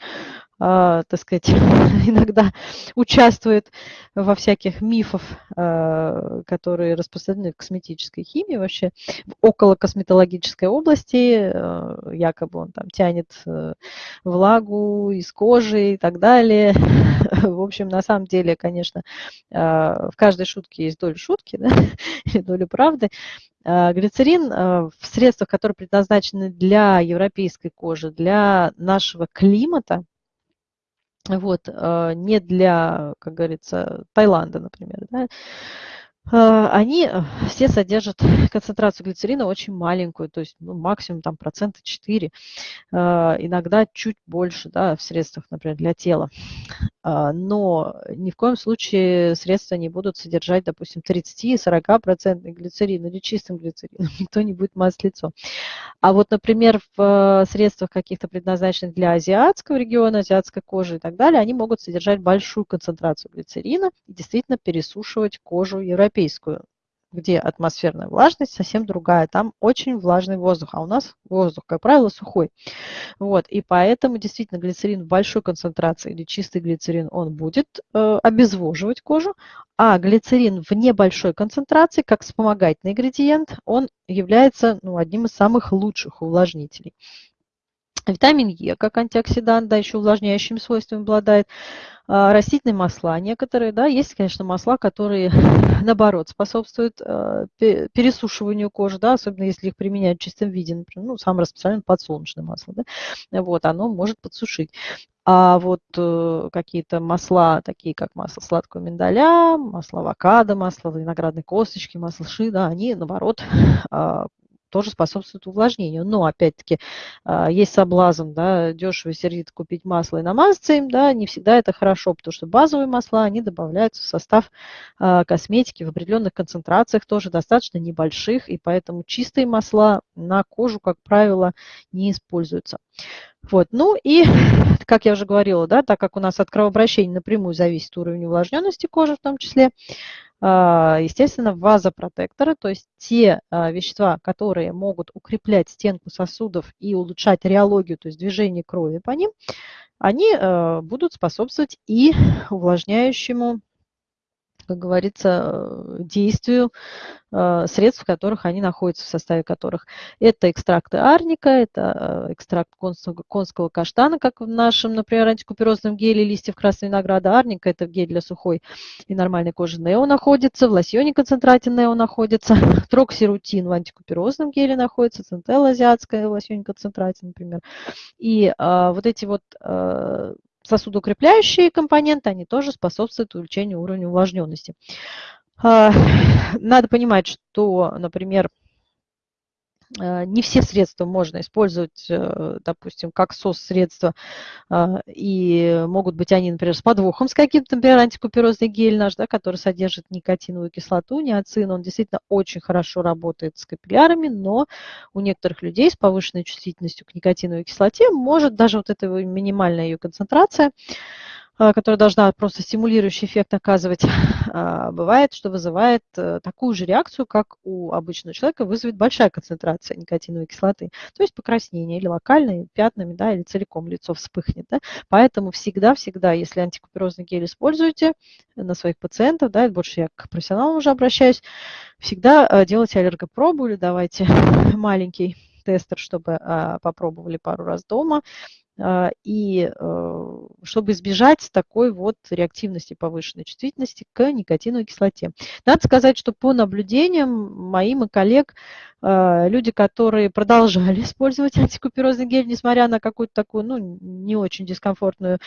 так сказать, <laughs> иногда участвует во всяких мифах, а, которые распространены в косметической химии, вообще в около косметологической области, а, якобы он там тянет э, влагу из кожи и так далее. <laughs> В общем, на самом деле, конечно, в каждой шутке есть доля шутки, <laughs> да, и доля правды. Глицерин в средствах, которые предназначены для европейской кожи, для нашего климата, вот, а, не для, как говорится, Таиланда, например, да, они э, все содержат концентрацию глицерина очень маленькую, то есть ну, максимум там процента 4, а, иногда чуть больше да, в средствах, например, для тела. А, но ни в коем случае средства не будут содержать, допустим, 30-40% глицерин или чистым глицерином, <laughs> никто не будет мазать лицо. А вот, например, в средствах каких-то предназначенных для азиатского региона, азиатской кожи и так далее, они могут содержать большую концентрацию глицерина и действительно пересушивать кожу европейскую где атмосферная влажность совсем другая. Там очень влажный воздух, а у нас воздух, как правило, сухой. Вот, и поэтому действительно глицерин в большой концентрации или чистый глицерин, он будет э, обезвоживать кожу, а глицерин в небольшой концентрации, как вспомогательный ингредиент, он является ну, одним из самых лучших увлажнителей. Витамин Е, как антиоксидант, да, еще увлажняющими свойствами обладает. А, растительные масла некоторые, да, есть, конечно, масла, которые, <laughs> наоборот, способствуют а, пересушиванию кожи, да, особенно если их применяют в чистом виде, например, ну, самое распространенное подсолнечное масло, да, вот, оно может подсушить. А вот э, какие-то масла, такие как масло сладкого миндаля, масло авокадо, масло виноградной косточки, масло ши, да, они, наоборот, э, <laughs> тоже способствует увлажнению. Но, опять-таки, а, есть соблазн, да, дешево и сердито купить масло и намазаться им, да, не всегда это хорошо, потому что базовые масла, они добавляются в состав а, косметики в определенных концентрациях, тоже достаточно небольших, и поэтому чистые масла на кожу, как правило, не используются. Вот. Ну и, <laughs> как я уже говорила, да, так как у нас от кровообращения напрямую зависит уровень увлажненности кожи в том числе, а, естественно, вазопротекторы, то есть те а, вещества, которые могут укреплять стенку сосудов и улучшать реологию, то есть движение крови по ним, они а, будут способствовать и увлажняющему как говорится, действию э, средств, в которых они находятся, в составе которых. Это экстракты арника, это э, экстракт конского, конского каштана, как в нашем, например, антикуперозном геле листьев красного винограда. Арника – это гель для сухой и нормальной кожи Нео находится, в лосьоне концентрате Нео находится, <laughs> троксирутин в антикуперозном геле находится, центелла азиатская в лосьоне концентрате, например. И а, вот эти вот а, сосудоукрепляющие компоненты, они тоже способствуют увеличению уровня увлажненности. А, <sighs> надо понимать, что, например, не все средства можно использовать, э, допустим, как СОС-средства, а, и могут быть они, например, с подвохом, с каким-то, например, антикуперозный гель наш, да, который содержит никотиновую кислоту, неоцин, он действительно очень хорошо работает с капиллярами, но у некоторых людей с повышенной чувствительностью к никотиновой кислоте может даже вот эта минимальная ее концентрация которая должна просто стимулирующий эффект оказывать, <laughs> а, бывает, что вызывает э, такую же реакцию, как у обычного человека вызовет большая концентрация никотиновой кислоты. То есть покраснение или локальные пятнами, да, или целиком лицо вспыхнет. Да. Поэтому всегда-всегда, если антикуперозный гель используете на своих пациентов, да, больше я к профессионалам уже обращаюсь, всегда э, делайте аллергопробу или давайте <laughs> маленький тестер, чтобы а, попробовали пару раз дома, а, и э, чтобы избежать такой вот реактивности повышенной чувствительности к никотиновой кислоте. Надо сказать, что по наблюдениям моим и коллег, а, люди, которые продолжали <laughs> использовать антикуперозный гель, несмотря на какую-то такую, ну, не очень дискомфортную,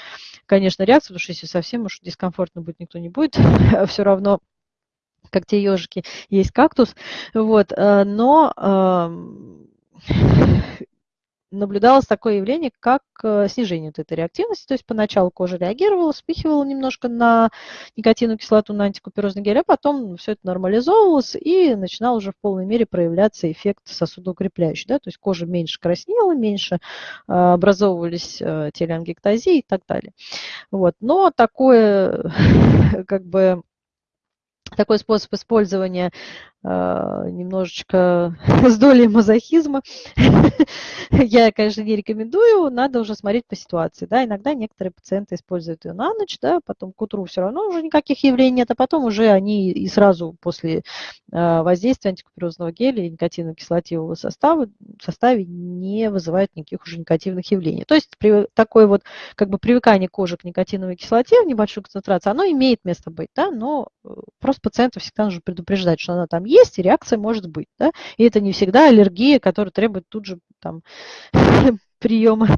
конечно, реакцию, потому что если совсем уж дискомфортно будет, никто не будет, <laughs> все равно как те ежики, есть кактус, вот, э, но наблюдалось такое явление, как э, снижение вот этой реактивности. То есть поначалу кожа реагировала, вспыхивала немножко на никотиновую кислоту, на антикуперозный гель, а потом все это нормализовывалось и начинал уже в полной мере проявляться эффект сосудоукрепляющий. Да? То есть кожа меньше краснела, меньше э, образовывались э, телеангектазии и так далее. Вот. Но такое <laughs> как бы такой способ использования а, немножечко <laughs> с долей мазохизма. <laughs> Я, конечно, не рекомендую, надо уже смотреть по ситуации. Да, иногда некоторые пациенты используют ее на ночь, да, потом к утру все равно уже никаких явлений нет, а потом уже они и сразу после а, воздействия антикуперозного геля и никотиново-кислотивого состава в составе не вызывают никаких уже негативных явлений. То есть при, такое вот как бы привыкание кожи к никотиновой кислоте в небольшой концентрации, оно имеет место быть, да, но э, просто пациенту всегда нужно предупреждать, что она там есть, и реакция может быть. Да? И это не всегда аллергия, которая требует тут же там, <laughs> приема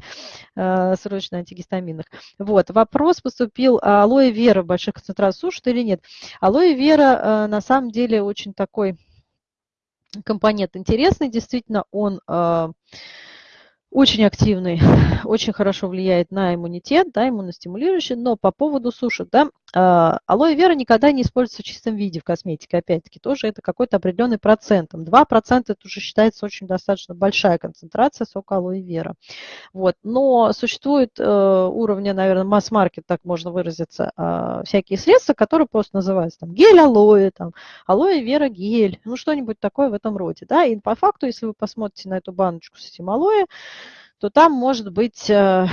э, срочно антигистаминных. Вот, вопрос поступил, а алоэ вера в больших концентрациях сушит или нет? Алоэ вера э, на самом деле очень такой компонент интересный, действительно, он э, очень активный, <laughs> очень хорошо влияет на иммунитет, да, иммуностимулирующий, но по поводу суши, да, а, алоэ вера никогда не используется в чистом виде в косметике, опять-таки, тоже это какой-то определенный процент. 2% это уже считается очень достаточно большая концентрация сока алоэ вера. Вот. Но существует э, уровня, наверное, масс-маркет, так можно выразиться, э, всякие средства, которые просто называются там гель алоэ, там, алоэ вера гель, ну что-нибудь такое в этом роде. Да? И по факту, если вы посмотрите на эту баночку с этим алоэ, то там может быть э,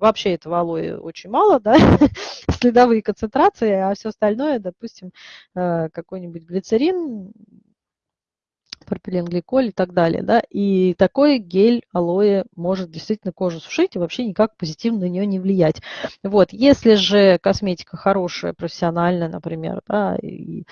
вообще этого алоэ очень мало, да, <laughs> следовые концентрации, а все остальное, допустим, э, какой-нибудь глицерин, пропиленгликоль и так далее, да, и такой гель алоэ может действительно кожу сушить и вообще никак позитивно на нее не влиять. Вот, если же косметика хорошая, профессиональная, например, да, и э,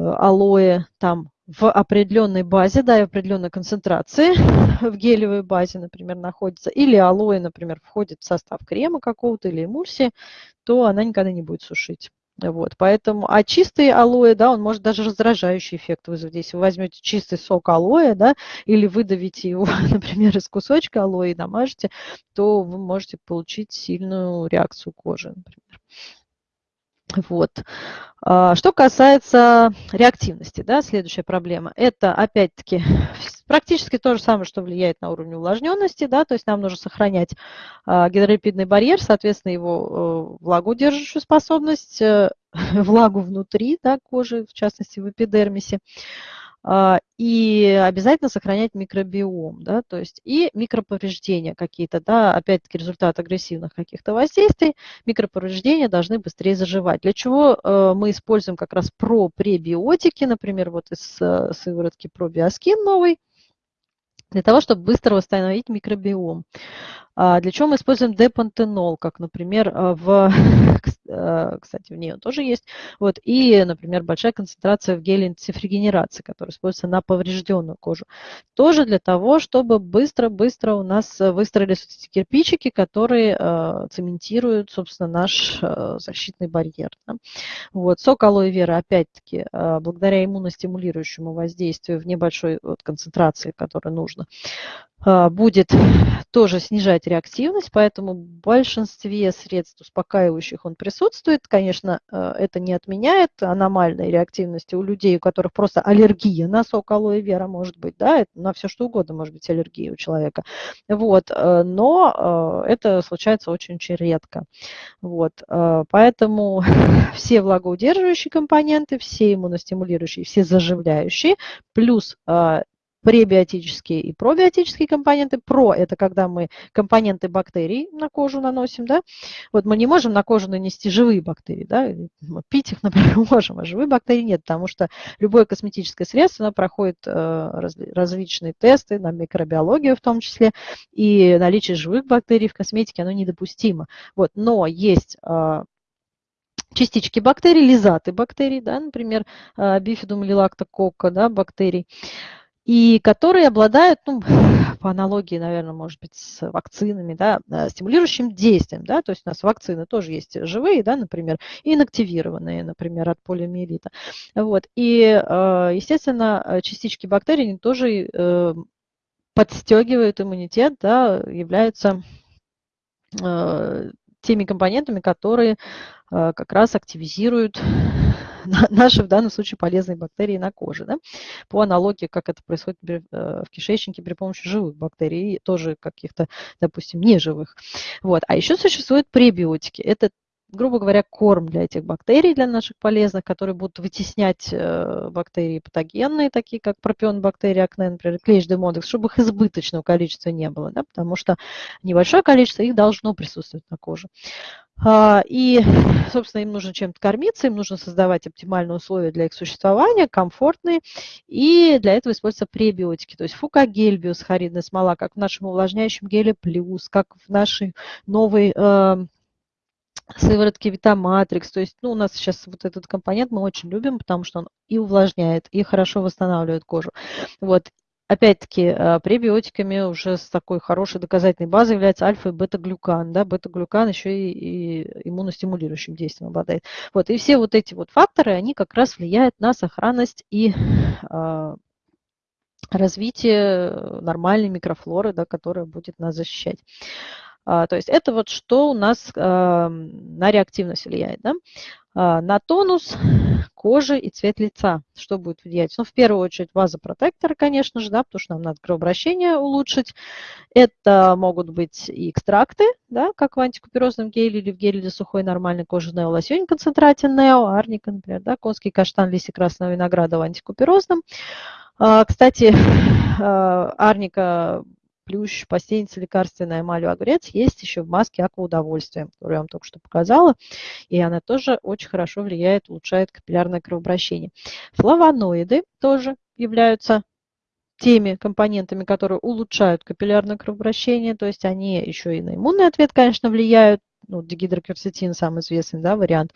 алоэ там в определенной базе, да, и в определенной концентрации <laughs> в гелевой базе, например, находится, или алоэ, например, входит в состав крема какого-то или эмульсии, то она никогда не будет сушить. Вот, поэтому, а чистый алоэ, да, он может даже раздражающий эффект вызвать. Если вы возьмете чистый сок алоэ, да, или выдавите его, <laughs> например, из кусочка алоэ и намажете, то вы можете получить сильную реакцию кожи, например. Вот. А, что касается реактивности, да, следующая проблема, это опять-таки практически то же самое, что влияет на уровень увлажненности, да, то есть нам нужно сохранять а, гидролипидный барьер, соответственно, его э, влагоудерживающую способность, э, <laughs> влагу внутри да, кожи, в частности в эпидермисе. А, и обязательно сохранять микробиом, да, то есть и микроповреждения какие-то, да, опять-таки результат агрессивных каких-то воздействий, микроповреждения должны быстрее заживать. Для чего э, мы используем как раз про-пребиотики, например, вот из э, сыворотки пробиоскин новый, для того, чтобы быстро восстановить микробиом. А для чего мы используем депантенол, как, например, а, в, <laughs> а, кстати, в ней он тоже есть, вот, и, например, большая концентрация в геле антифригенерации, который используется на поврежденную кожу. Тоже для того, чтобы быстро-быстро у нас выстроились эти кирпичики, которые цементируют, собственно, наш защитный барьер. Вот, сок алоэ вера, опять-таки, благодаря иммуностимулирующему воздействию в небольшой вот, концентрации, которая нужна, будет тоже снижать реактивность, поэтому в большинстве средств успокаивающих он присутствует. Конечно, э, это не отменяет аномальной реактивности у людей, у которых просто аллергия на сок алоэ вера может быть, да, на все что угодно может быть аллергия у человека. Вот, э, но это случается очень-очень редко. Вот, поэтому <laughs> все влагоудерживающие компоненты, все иммуностимулирующие, все заживляющие, плюс пребиотические и пробиотические компоненты. Про – это когда мы компоненты бактерий на кожу наносим. Да? Вот мы не можем на кожу нанести живые бактерии. Да? Пить их, <laughs> например, можем, а живые бактерии нет, потому что любое косметическое средство оно проходит э, различные тесты на микробиологию в том числе, и наличие живых бактерий в косметике оно недопустимо. Вот. Но есть э, частички бактерий, лизаты бактерий, да, например, э, бифидум или лактококка да, бактерий и которые обладают, ну, <laughs> по аналогии, наверное, может быть, с вакцинами, да, э, стимулирующим действием, да, то есть у нас вакцины тоже есть живые, да, например, и инактивированные, например, от полиомиелита. Вот, и, э, естественно, частички бактерий они тоже э, подстегивают иммунитет, да, являются теми компонентами, которые как раз активизируют <laughs> наши в данном случае полезные бактерии на коже. Да? По аналогии, как это происходит э, в кишечнике при помощи живых бактерий, тоже каких-то, допустим, неживых. Вот. А еще существуют пребиотики. Это грубо говоря, корм для этих бактерий, для наших полезных, которые будут вытеснять э, бактерии патогенные, такие как пропион бактерии акне, например, клещ демодекс, чтобы их избыточного количества не было, да, потому что небольшое количество их должно присутствовать на коже. А, и, <sighs> собственно, им нужно чем-то кормиться, им нужно создавать оптимальные условия для их существования, комфортные, и для этого используются пребиотики, то есть фукагель, биосхаридная смола, как в нашем увлажняющем геле плюс, как в нашей новой э, сыворотки Витаматрикс. То есть ну, у нас сейчас вот этот компонент мы очень любим, потому что он и увлажняет, и хорошо восстанавливает кожу. Вот. Опять-таки, э, пребиотиками уже с такой хорошей доказательной базой является альфа и бета-глюкан. Да? Бета-глюкан еще и, и иммуностимулирующим действием обладает. Вот. И все вот эти вот факторы, они как раз влияют на сохранность и э, развитие нормальной микрофлоры, да, которая будет нас защищать. А, то есть это вот что у нас а, на реактивность влияет. Да? А, на тонус кожи и цвет лица. Что будет влиять? Ну, в первую очередь вазопротекторы, конечно же, да, потому что нам надо кровообращение улучшить. Это могут быть и экстракты, да, как в антикуперозном геле или в геле для сухой нормальной кожи Нео лосьонь концентрате Нео, арника, например, да, конский каштан, листья красного винограда в антикуперозном. Кстати, арника плющ, постельница лекарственная, эмалью огурец есть еще в маске акваудовольствия, которую я вам только что показала. И она тоже очень хорошо влияет, улучшает капиллярное кровообращение. Флавоноиды тоже являются теми компонентами, которые улучшают капиллярное кровообращение, то есть они еще и на иммунный ответ, конечно, влияют, ну, дигидрокверцетин самый известный да, вариант,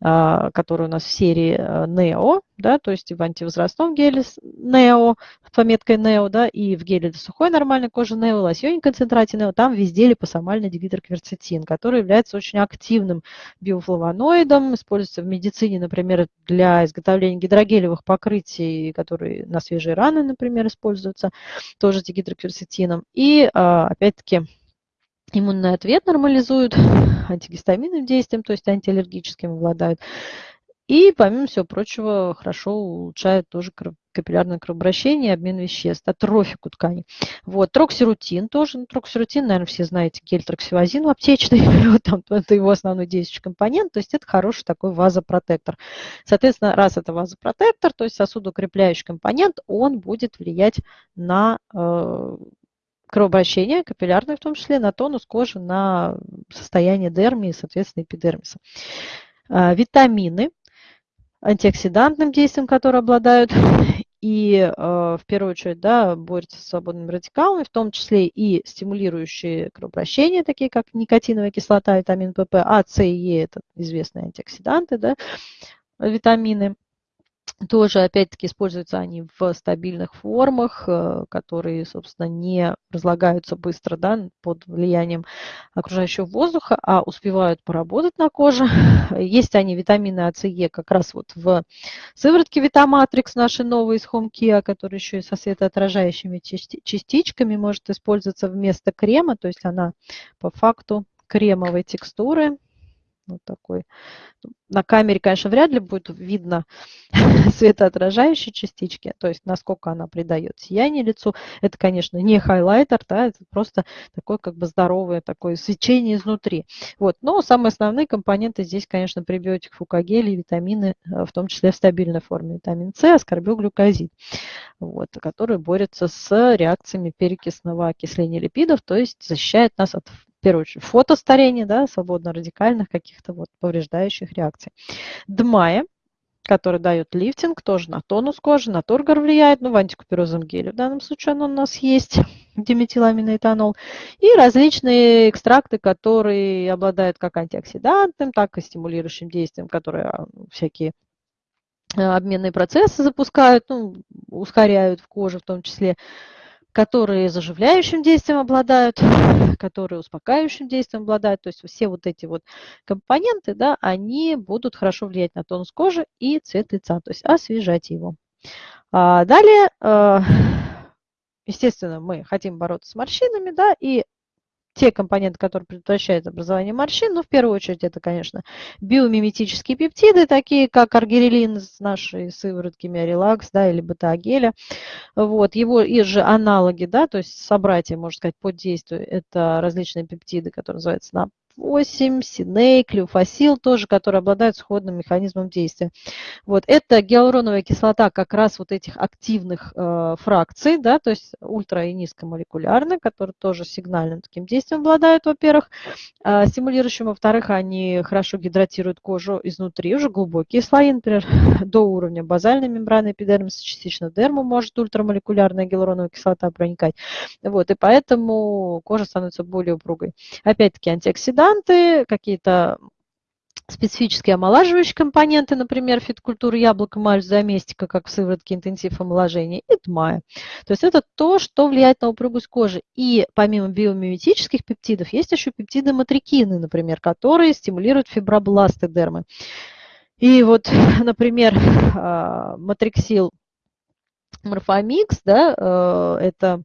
а, который у нас в серии а, NEO, да, то есть в антивозрастном геле NEO, с пометкой NEO, да, и в геле для сухой нормальной кожи NEO, лосьоне концентрате NEO, там везде липосомальный дигидрокверцетин, который является очень активным биофлавоноидом, используется в медицине, например, для изготовления гидрогелевых покрытий, которые на свежие раны, например, используются, тоже дигидрокверцетином. И, а, опять-таки, иммунный ответ нормализуют, <laughs> антигистаминным действием, то есть антиаллергическим обладают. И, помимо всего прочего, хорошо улучшает тоже капиллярное кровообращение, обмен веществ, атрофику тканей. Вот, троксирутин тоже. Ну, троксирутин, наверное, все знаете, гель троксивазин в аптечный. <laughs> вот там, это его основной действующий компонент. То есть это хороший такой вазопротектор. Соответственно, раз это вазопротектор, то есть сосудоукрепляющий компонент, он будет влиять на э, кровообращение, капиллярное в том числе, на тонус кожи, на состояние дерми и, соответственно, эпидермиса. Э, витамины антиоксидантным действием, которые обладают, <laughs> и э, в первую очередь да, борются с свободными радикалами, в том числе и стимулирующие кровообращение, такие как никотиновая кислота, витамин ПП, А, С и Е – это известные антиоксиданты, да, витамины – тоже, опять-таки, используются они в стабильных формах, э, которые, собственно, не разлагаются быстро да, под влиянием окружающего воздуха, а успевают поработать на коже. <laughs> Есть они, витамины А, С, Е, как раз вот в сыворотке Витаматрикс, наши новые из HomeKia, которые еще и со светоотражающими частичками может использоваться вместо крема, то есть она по факту кремовой текстуры, вот такой. На камере, конечно, вряд ли будет видно <laughs> светоотражающие частички, то есть насколько она придает сияние лицу. Это, конечно, не хайлайтер, да, это просто такое как бы здоровое такое свечение изнутри. Вот. Но самые основные компоненты здесь, конечно, пребиотик, фукагель и витамины, э, в том числе в стабильной форме. Витамин С, аскорбилглюкозид, вот, который борется с реакциями перекисного окисления липидов, то есть защищает нас от в первую очередь, фотостарения, да, свободно-радикальных каких-то вот повреждающих реакций. ДМАЯ, который дает лифтинг, тоже на тонус кожи, на тургор влияет, ну, в антикуперозном геле в данном случае он у нас есть, <laughs> диметиламиноэтанол, и различные экстракты, которые обладают как антиоксидантным, так и стимулирующим действием, которые а, всякие а, обменные процессы запускают, ну, ускоряют в коже в том числе которые заживляющим действием обладают, которые успокаивающим действием обладают. То есть все вот эти вот компоненты, да, они будут хорошо влиять на тонус кожи и цвет лица, то есть освежать его. А далее, э, естественно, мы хотим бороться с морщинами, да, и те компоненты, которые предотвращают образование морщин, ну, в первую очередь, это, конечно, биомиметические пептиды, такие как аргирелин с нашей сыворотки Миорелакс, да, или бета-геля. Вот, его и же аналоги, да, то есть собратья, можно сказать, под действием, это различные пептиды, которые называются на 8, синей, клеофасил тоже, которые обладают сходным механизмом действия. Вот это гиалуроновая кислота как раз вот этих активных э, фракций, да, то есть ультра и низкомолекулярные, которые тоже сигнальным таким действием обладают, во-первых, э, стимулирующим, во-вторых, они хорошо гидратируют кожу изнутри, уже глубокие слои, например, <laughs> до уровня базальной мембраны эпидермиса, частично дерму может ультрамолекулярная гиалуроновая кислота проникать. Вот, и поэтому кожа становится более упругой. Опять-таки антиоксидант, антиоксиданты, какие-то специфические омолаживающие компоненты, например, фиткультуры яблока, мальч, заместика, как в сыворотке интенсив омоложения, и тмая. То есть это то, что влияет на упругость кожи. И помимо биомиметических пептидов, есть еще пептиды матрикины, например, которые стимулируют фибробласты дермы. И вот, <laughs> например, а, матриксил морфомикс, да, э, это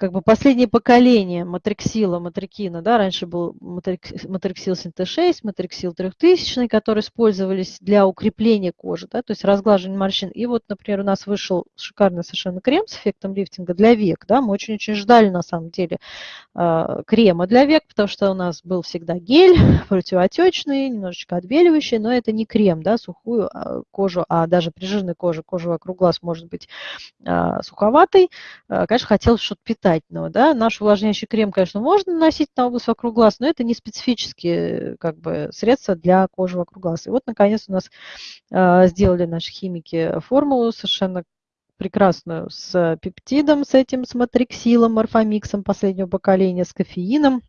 как бы последнее поколение матриксила, матрикина, да, раньше был матриксил синт-6, матриксил 3000, которые использовались для укрепления кожи, да, то есть разглаживания морщин. И вот, например, у нас вышел шикарный совершенно крем с эффектом лифтинга для век, да, мы очень-очень ждали, на самом деле, а, крема для век, потому что у нас был всегда гель <laughs> противоотечный, немножечко отбеливающий, но это не крем, да, сухую а, кожу, а даже при жирной коже, кожа вокруг глаз может быть а, суховатой. Конечно, хотелось что-то питать питательного. Да? Наш увлажняющий крем, конечно, можно наносить на область вокруг глаз, но это не специфические как бы, средства для кожи вокруг глаз. И вот, наконец, у нас э, сделали наши химики формулу совершенно прекрасную с пептидом, с этим, с матриксилом, морфомиксом последнего поколения, с кофеином,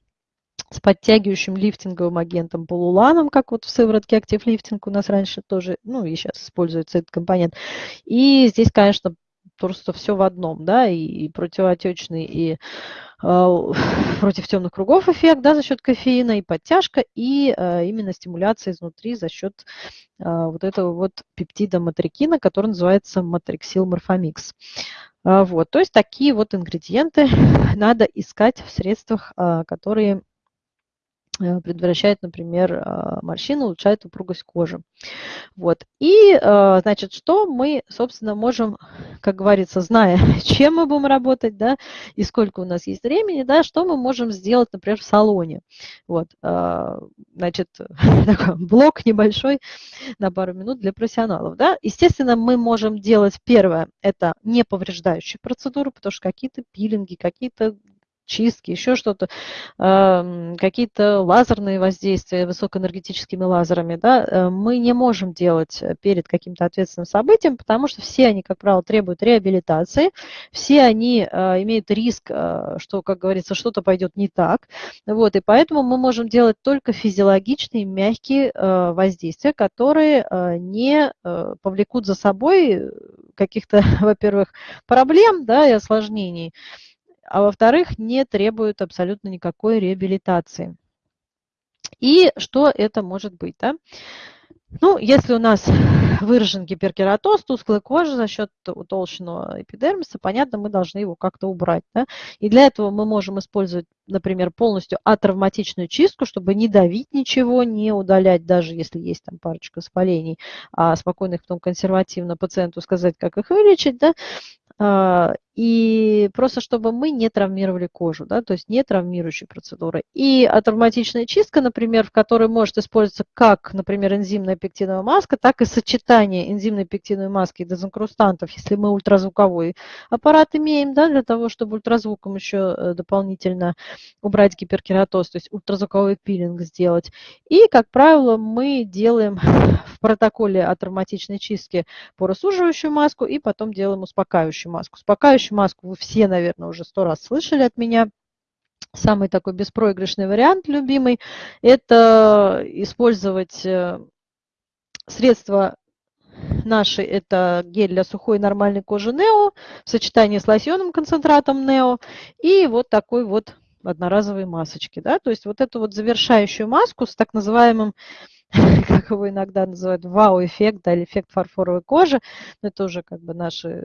с подтягивающим лифтинговым агентом полуланом, как вот в сыворотке Active Lifting у нас раньше тоже, ну и сейчас используется этот компонент. И здесь, конечно, просто все в одном, да, и, противоотечный, и э, <laughs> против темных кругов эффект, да, за счет кофеина, и подтяжка, и э, именно стимуляция изнутри за счет э, вот этого вот пептида матрикина, который называется матриксил морфомикс. Э, вот, то есть такие вот ингредиенты <laughs> надо искать в средствах, э, которые предотвращает, например, а, морщины, улучшает упругость кожи. Вот. И, э, значит, что мы, собственно, можем, как говорится, зная, <laughs> чем мы будем работать, да, и сколько у нас есть времени, да, что мы можем сделать, например, в салоне. Вот. А, значит, <laughs> такой блок небольшой на пару минут для профессионалов, да. Естественно, мы можем делать первое, это не повреждающие процедуры, потому что какие-то пилинги, какие-то чистки, еще что-то, какие-то лазерные воздействия высокоэнергетическими лазерами, да, э, мы не можем делать э, перед каким-то ответственным событием, потому что все они, как правило, требуют реабилитации, все они э, имеют риск, что, как говорится, что-то пойдет не так, вот, и поэтому мы можем делать только физиологичные, мягкие воздействия, которые не повлекут за собой каких-то, <laughs> во-первых, проблем, да, и осложнений, а во-вторых, не требуют абсолютно никакой реабилитации. И что это может быть? Да? Ну, если у нас выражен гиперкератоз, тусклая кожа за счет утолщенного эпидермиса, понятно, мы должны его как-то убрать. Да? И для этого мы можем использовать, например, полностью атравматичную чистку, чтобы не давить ничего, не удалять, даже если есть там парочка воспалений, а спокойно их потом консервативно пациенту сказать, как их вылечить. Да? И просто чтобы мы не травмировали кожу, да, то есть не травмирующие процедуры. И атравматичная чистка, например, в которой может использоваться как, например, энзимная пектиновая маска, так и сочетание энзимной пектиновой маски и дезинкрустантов, если мы ультразвуковой аппарат имеем, да, для того, чтобы ультразвуком еще э, дополнительно убрать гиперкератоз, то есть ультразвуковой пилинг сделать. И, как правило, мы делаем <laughs> в протоколе атравматичной чистки поросуживающую маску и потом делаем успокаивающую маску. Успокаивающую Сияющую маску вы все, наверное, уже сто раз слышали от меня. Самый такой беспроигрышный вариант, любимый, это использовать э, средства наши, это гель для сухой нормальной кожи Нео в сочетании с лосьонным концентратом Нео и вот такой вот одноразовой масочки. Да? То есть вот эту вот завершающую маску с так называемым <laughs> как его иногда называют, вау-эффект, да, или эффект фарфоровой кожи. Это уже как бы наши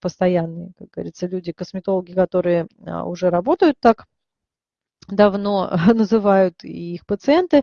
постоянные, как говорится, люди, косметологи, которые а, уже работают так давно, <laughs> называют и их пациенты.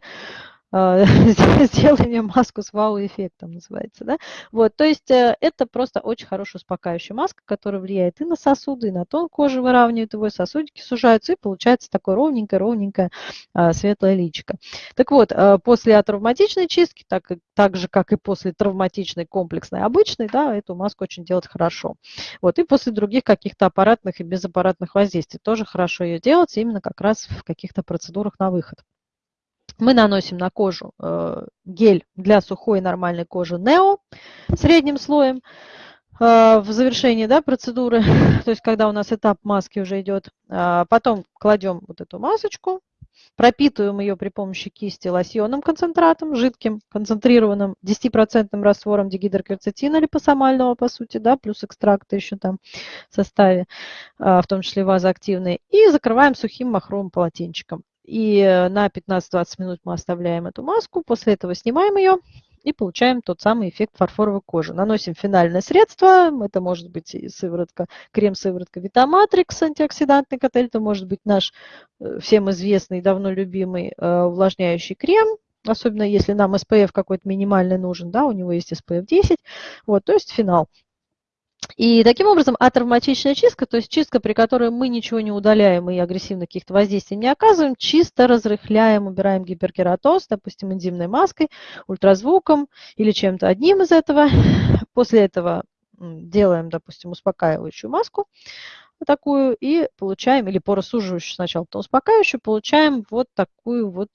<laughs> Сделай мне маску с вау-эффектом, называется. Да? Вот, то есть э, это просто очень хорошая успокаивающая маска, которая влияет и на сосуды, и на тон кожи, выравнивает его, сосудики сужаются, и получается такое ровненькое-ровненькое а, светлое личико. Так вот, э, после атравматичной чистки, так, так же, как и после травматичной комплексной обычной, да, эту маску очень делать хорошо. Вот, и после других каких-то аппаратных и безаппаратных воздействий тоже хорошо ее делать, именно как раз в каких-то процедурах на выход. Мы наносим на кожу э, гель для сухой нормальной кожи Neo средним слоем э, в завершении да, процедуры, <laughs> то есть когда у нас этап маски уже идет. Э, потом кладем вот эту масочку, пропитываем ее при помощи кисти лосьонным концентратом, жидким, концентрированным 10% раствором дигидрокверцетина липосомального, по сути, да, плюс экстракты еще там в составе, в том числе вазоактивные, и закрываем сухим махровым полотенчиком. И э, на 15-20 минут мы оставляем эту маску, после этого снимаем ее и получаем тот самый эффект фарфоровой кожи. Наносим финальное средство, это может быть сыворотка, крем-сыворотка Витаматрикс, антиоксидантный коктейль, это может быть наш э, всем известный, давно любимый э, увлажняющий крем, особенно если нам SPF какой-то минимальный нужен, да, у него есть SPF 10, вот, то есть финал. И таким образом атравматичная чистка, то есть чистка, при которой мы ничего не удаляем и агрессивно каких-то воздействий не оказываем, чисто разрыхляем, убираем гиперкератоз, допустим, энзимной маской, ультразвуком или чем-то одним из этого. <laughs> После этого делаем, допустим, успокаивающую маску такую и получаем, или поросуживающую сначала, потом успокаивающую, получаем вот такую вот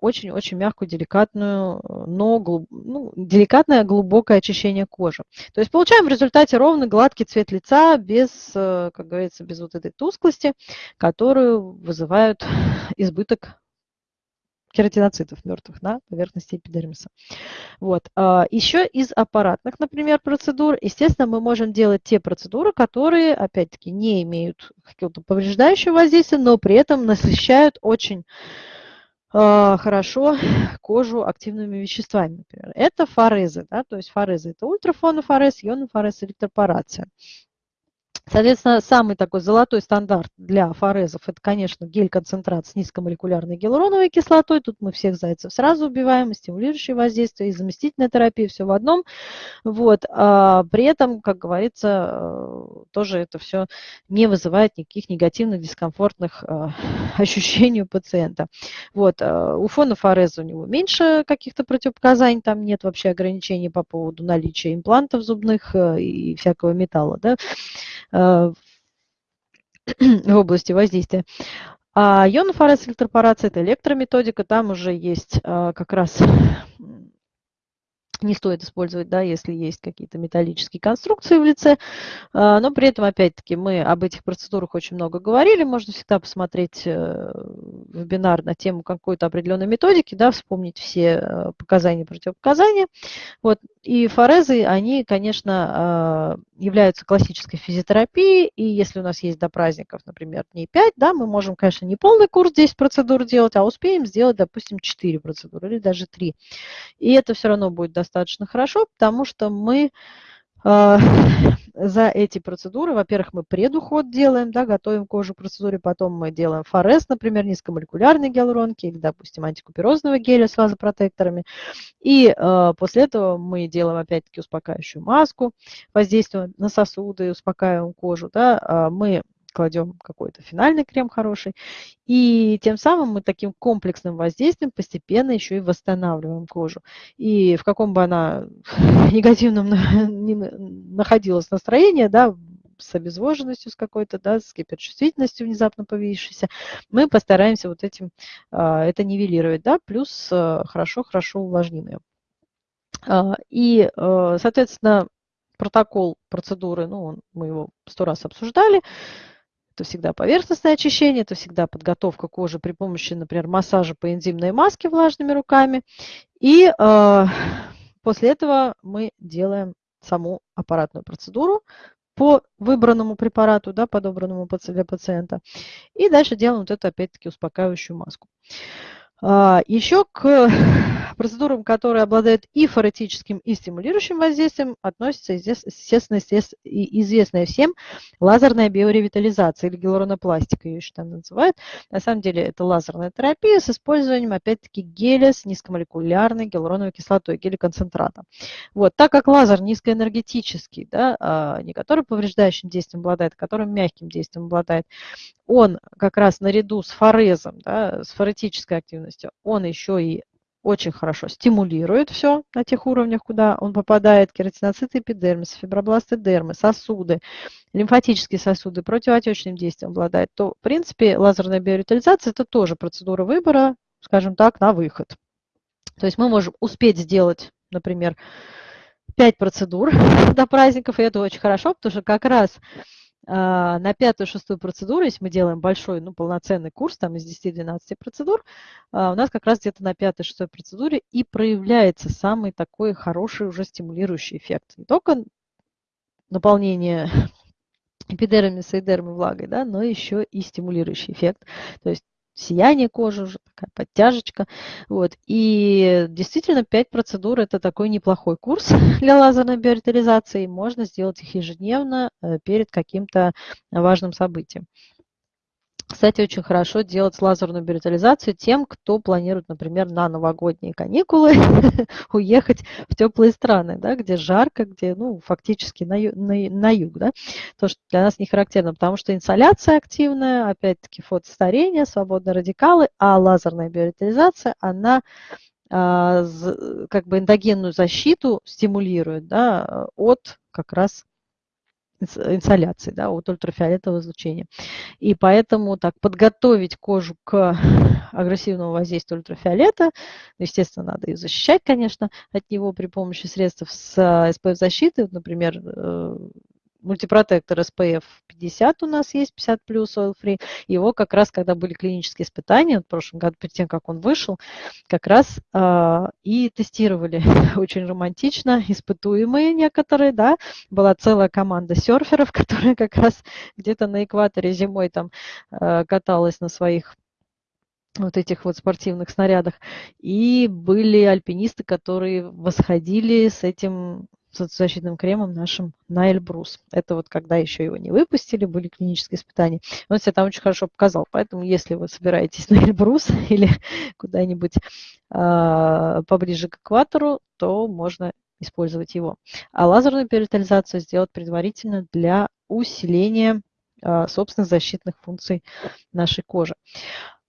очень-очень мягкую, деликатную, но глуб... ну, деликатное глубокое очищение кожи. То есть получаем в результате ровный гладкий цвет лица без, э, как говорится, без вот этой тусклости, которую вызывают <laughs> избыток кератиноцитов мертвых на поверхности эпидермиса. Вот. А, Еще из аппаратных, например, процедур, естественно, мы можем делать те процедуры, которые, опять-таки, не имеют какого-то повреждающего воздействия, но при этом <laughs> насыщают очень хорошо кожу активными веществами, например. Это форезы, да, то есть форезы – это ультрафонофорез, ионофорез, электропорация. Соответственно, самый такой золотой стандарт для форезов – это, конечно, гель-концентрат с низкомолекулярной гиалуроновой кислотой. Тут мы всех зайцев сразу убиваем, и стимулирующее воздействие, и заместительная терапия, все в одном. Вот. А при этом, как говорится, э, тоже это все не вызывает никаких негативных, дискомфортных э, <laughs> ощущений у пациента. Вот. Э, у фона фореза у него меньше каких-то противопоказаний, там нет вообще ограничений по поводу наличия имплантов зубных и всякого металла. Да? Э, в области воздействия. А ионофорез электропорация – это электрометодика, там уже есть э, как раз не стоит использовать, да, если есть какие-то металлические конструкции в лице. А, но при этом, опять-таки, мы об этих процедурах очень много говорили. Можно всегда посмотреть э, вебинар на тему какой-то определенной методики, да, вспомнить все э, показания и противопоказания. Вот. И форезы, они, конечно, а, являются классической физиотерапией. И если у нас есть до праздников, например, дней 5, да, мы можем, конечно, не полный курс 10 процедур делать, а успеем сделать, допустим, 4 процедуры или даже 3. И это все равно будет достаточно достаточно хорошо, потому что мы э, <laughs> за эти процедуры, во-первых, мы предуход делаем, да, готовим кожу к процедуре, потом мы делаем форез, например, низкомолекулярной гиалуронки или, допустим, антикуперозного геля с вазопротекторами. И э, после этого мы делаем, опять-таки, успокаивающую маску, воздействуем на сосуды, успокаиваем кожу. Да, э, мы кладем какой-то финальный крем хороший. И тем самым мы таким комплексным воздействием постепенно еще и восстанавливаем кожу. И в каком бы она <laughs> негативном находилась настроение, да, с обезвоженностью с какой-то, да, с гиперчувствительностью внезапно появившейся, мы постараемся вот этим а, это нивелировать, да, плюс хорошо-хорошо увлажним ее. А, и, а, соответственно, протокол процедуры, ну, мы его сто раз обсуждали, это всегда поверхностное очищение, это всегда подготовка кожи при помощи, например, массажа по энзимной маске влажными руками. И э, после этого мы делаем саму аппаратную процедуру по выбранному препарату, да, подобранному для пациента. И дальше делаем вот эту, опять-таки, успокаивающую маску. А, Еще к <laughs> процедурам, которые обладают и форетическим, и стимулирующим воздействием, относится, естественно, известная всем лазерная биоревитализация или гиалуронопластика, ее еще там называют. На самом деле это лазерная терапия с использованием, опять-таки, геля с низкомолекулярной гиалуроновой кислотой, геля-концентрата. Вот, так как лазер низкоэнергетический, да, а, не который повреждающим действием обладает, а который мягким действием обладает, он как раз наряду с форезом, да, с форетической активностью, он еще и очень хорошо стимулирует все на тех уровнях, куда он попадает, кератиноциты эпидермиса, фибробласты дермы, сосуды, лимфатические сосуды, противоотечным действием обладает, то, в принципе, лазерная биоревитализация – это тоже процедура выбора, скажем так, на выход. То есть мы можем успеть сделать, например, 5 процедур <laughs> до праздников, и это очень хорошо, потому что как раз на пятую-шестую процедуру, если мы делаем большой, ну, полноценный курс, там из 10-12 процедур, а, у нас как раз где-то на пятой-шестой процедуре и проявляется самый такой хороший уже стимулирующий эффект. Не только наполнение <laughs> эпидермиса и дермы влагой, да, но еще и стимулирующий эффект. То есть сияние кожи, уже такая подтяжечка. Вот. И действительно 5 процедур – это такой неплохой курс <laughs> для лазерной биоритализации. Можно сделать их ежедневно э, перед каким-то важным событием. Кстати, очень хорошо делать лазерную биоритализацию тем, кто планирует, например, на новогодние каникулы <laughs> уехать в теплые страны, да, где жарко, где ну, фактически на, на, на юг. Да, то, что для нас не характерно, потому что инсоляция активная, опять-таки фотостарение, свободные радикалы, а лазерная биоритализация, она а, как бы эндогенную защиту стимулирует да, от как раз инсоляции, да, от ультрафиолетового излучения. И поэтому так подготовить кожу к <laughs> агрессивному воздействию ультрафиолета, естественно, надо ее защищать, конечно, от него при помощи средств с SPF-защиты, например, э, мультипротектор SPF 50 у нас есть, 50 плюс oil free. Его как раз, когда были клинические испытания, в прошлом году, перед тем, как он вышел, как раз э, и тестировали <laughs> очень романтично, испытуемые некоторые, да, была целая команда серферов, <laughs> которая как раз где-то на экваторе зимой там э, каталась на своих вот этих вот спортивных снарядах. И были альпинисты, которые восходили с этим защитным кремом нашим на Эльбрус. Это вот когда еще его не выпустили, были клинические испытания. Он себя там очень хорошо показал. Поэтому, если вы собираетесь <laughs> на Эльбрус <laughs> или куда-нибудь э, поближе к экватору, то можно использовать его. А лазерную перитализацию сделать предварительно для усиления э, собственных защитных функций нашей кожи.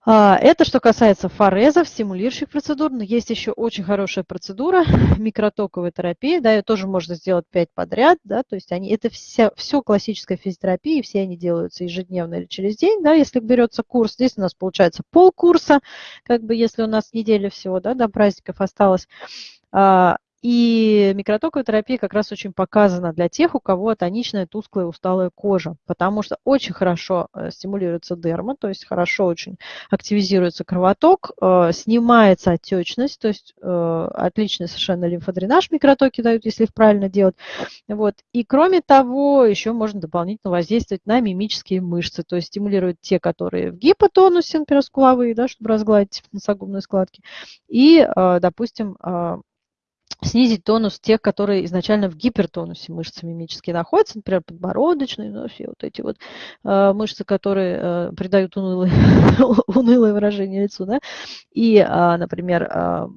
А, это что касается форезов, стимулирующих процедур. Но есть еще очень хорошая процедура, <laughs> микротоковая терапия. Да, ее тоже можно сделать 5 подряд. Да, то есть они, это вся, все классическая физиотерапия, все они делаются ежедневно или через день. Да, если берется курс, здесь у нас получается полкурса, как бы если у нас неделя всего да, до праздников осталось. И микротоковая терапия как раз очень показана для тех, у кого тоничная, тусклая, усталая кожа, потому что очень хорошо э, стимулируется дерма, то есть хорошо очень активизируется кровоток, э, снимается отечность, то есть э, отличный совершенно лимфодренаж микротоки дают, если их правильно делать. Вот. И кроме того, еще можно дополнительно воздействовать на мимические мышцы, то есть стимулирует те, которые в гипотонусе, например, скуловые, да, чтобы разгладить носогубные складки, и, допустим, снизить тонус тех, которые изначально в гипертонусе мышцы мимические находятся, например, подбородочные, ну, все вот эти вот э, мышцы, которые э, придают унылое, <laughs> унылое выражение лицу, да, и, э, например, э,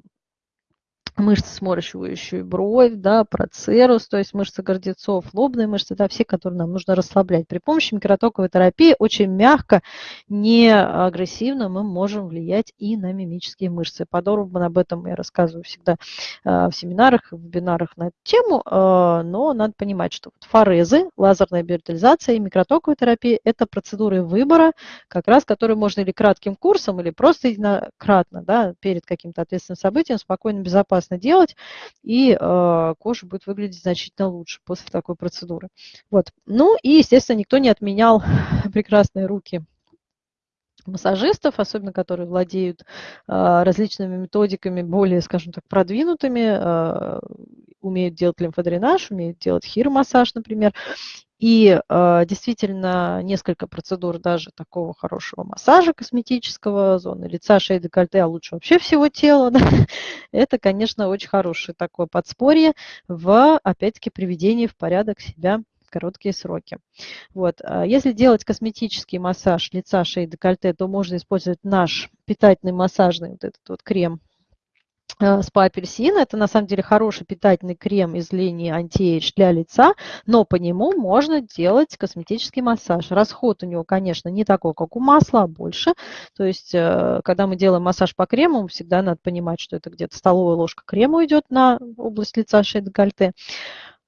мышцы, сморщивающие бровь, да, процерус, то есть мышцы гордецов, лобные мышцы, да, все, которые нам нужно расслаблять. При помощи микротоковой терапии очень мягко, не агрессивно мы можем влиять и на мимические мышцы. Подробно об этом я рассказываю всегда э, в семинарах, в вебинарах на эту тему, э, но надо понимать, что форезы, лазерная биоритализация и микротоковая терапия – это процедуры выбора, как раз которые можно или кратким курсом, или просто единократно, да, перед каким-то ответственным событием спокойно, безопасно безопасно делать, и э, кожа будет выглядеть значительно лучше после такой процедуры. Вот. Ну и, естественно, никто не отменял <laughs> прекрасные руки массажистов, особенно которые владеют э, различными методиками, более, скажем так, продвинутыми, э, умеют делать лимфодренаж, умеют делать хиромассаж, например. И э, действительно несколько процедур даже такого хорошего массажа косметического, зоны лица, шеи, декольте, а лучше вообще всего тела, <laughs> да, это, конечно, очень хорошее такое подспорье в, опять-таки, приведении в порядок себя в короткие сроки. Вот. А если делать косметический массаж лица, шеи, декольте, то можно использовать наш питательный массажный вот этот вот крем спа апельсин. Это на самом деле хороший питательный крем из линии anti-age для лица, но по нему можно делать косметический массаж. Расход у него, конечно, не такой, как у масла, а больше. То есть, э, когда мы делаем массаж по крему, всегда надо понимать, что это где-то столовая ложка крема уйдет на область лица, шеи, декольте.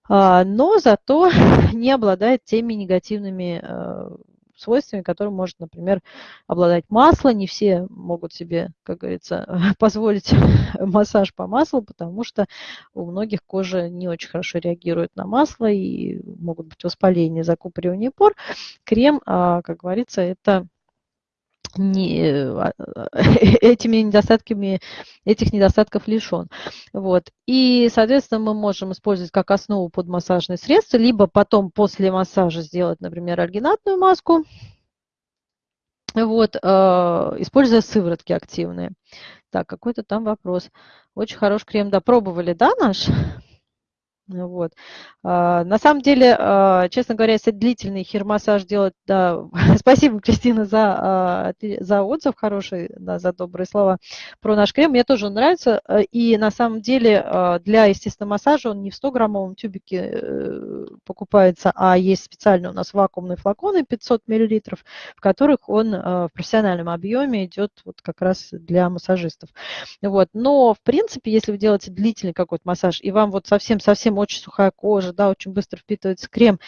А, но зато <laughs> не обладает теми негативными э, свойствами, которым может, например, обладать масло. Не все могут себе, как говорится, <laughs> позволить <laughs> массаж по маслу, потому что у многих кожа не очень хорошо реагирует на масло и могут быть воспаления, закупоривание пор. Крем, а, как говорится, это не, а, <laughs> этими недостатками, этих недостатков лишен. Вот. И, соответственно, мы можем использовать как основу под массажные средства, либо потом после массажа сделать, например, альгинатную маску, вот, э, используя сыворотки активные. Так, какой-то там вопрос. Очень хороший крем, да, пробовали, да, наш? Вот. А, на самом деле, а, честно говоря, если длительный хирмассаж делать, да, <laughs> спасибо, Кристина, за, а, за отзыв хороший, да, за добрые слова про наш крем. Мне тоже он нравится. И на самом деле для естественного массажа он не в 100-граммовом тюбике э, покупается, а есть специально у нас вакуумные флаконы 500 мл, в которых он в профессиональном объеме идет вот как раз для массажистов. Вот. Но, в принципе, если вы делаете длительный какой-то массаж, и вам вот совсем-совсем совсем очень сухая кожа, да, очень быстро впитывается крем,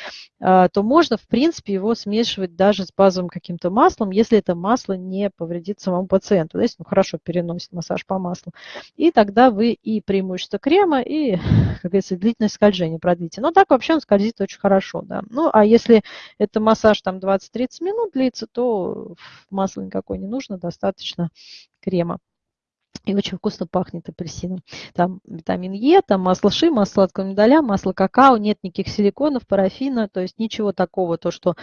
а, то можно, в принципе, его смешивать даже с базовым каким-то маслом, если это масло не повредит самому пациенту, если он хорошо переносит массаж по маслу. И тогда вы и преимущество крема, и, <laughs> как говорится, длительность скольжения продлите. Но так вообще он скользит очень хорошо, да. Ну, а если это массаж там 20-30 минут длится, то масла никакой не нужно, достаточно крема. И очень вкусно пахнет апельсином. Там витамин Е, там масло ши, масло сладкого миндаля, масло какао, нет никаких силиконов, парафина, то есть ничего такого, то, что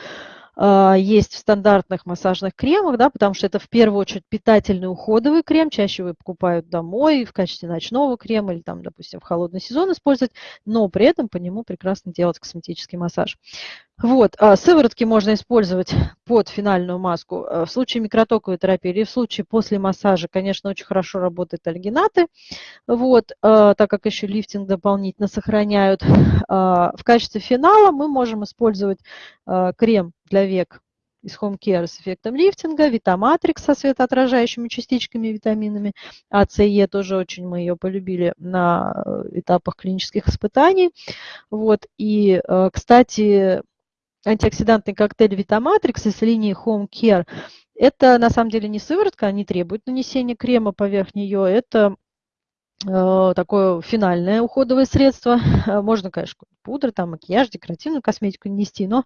есть в стандартных массажных кремах, да, потому что это в первую очередь питательный уходовый крем, чаще вы покупают домой в качестве ночного крема или там, допустим, в холодный сезон использовать, но при этом по нему прекрасно делать косметический массаж. Вот, а сыворотки можно использовать под финальную маску. В случае микротоковой терапии или в случае после массажа, конечно, очень хорошо работают альгинаты, вот, так как еще лифтинг дополнительно сохраняют. В качестве финала мы можем использовать крем для век из Home Care с эффектом лифтинга, Витаматрикс со светоотражающими частичками, витаминами, АЦЕ тоже очень мы ее полюбили на э, этапах клинических испытаний. Вот. И, э, кстати, антиоксидантный коктейль Витаматрикс из линии Home Care – это на самом деле не сыворотка, не требует нанесения крема поверх нее, это такое финальное уходовое средство. Э, можно, конечно, пудра, там, макияж, декоративную косметику нести, но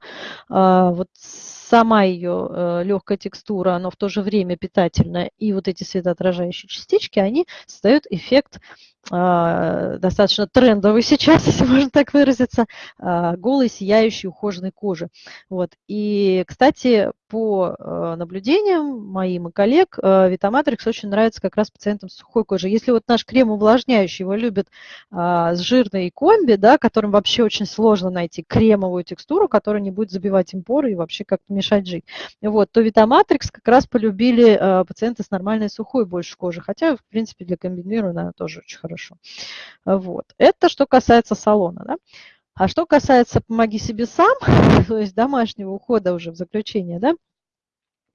а, вот сама ее э, легкая текстура, она в то же время питательная, и вот эти светоотражающие частички, они создают эффект достаточно трендовый сейчас, <laughs> если можно так выразиться, а, голой, сияющей, ухоженной кожи. Вот. И, кстати, по а, наблюдениям моим и коллег, Витаматрикс очень нравится как раз пациентам с сухой кожей. Если вот наш крем увлажняющий его любят с жирной комби, да, которым вообще очень сложно найти кремовую текстуру, которая не будет забивать им поры и вообще как-то мешать жить, вот, то Витаматрикс как раз полюбили пациенты с нормальной сухой больше кожи, хотя, в принципе, для комбинированной она тоже очень хорошо хорошо. Вот. Это что касается салона. Да? А что касается «помоги себе сам», <laughs> то есть домашнего ухода уже в заключение, да,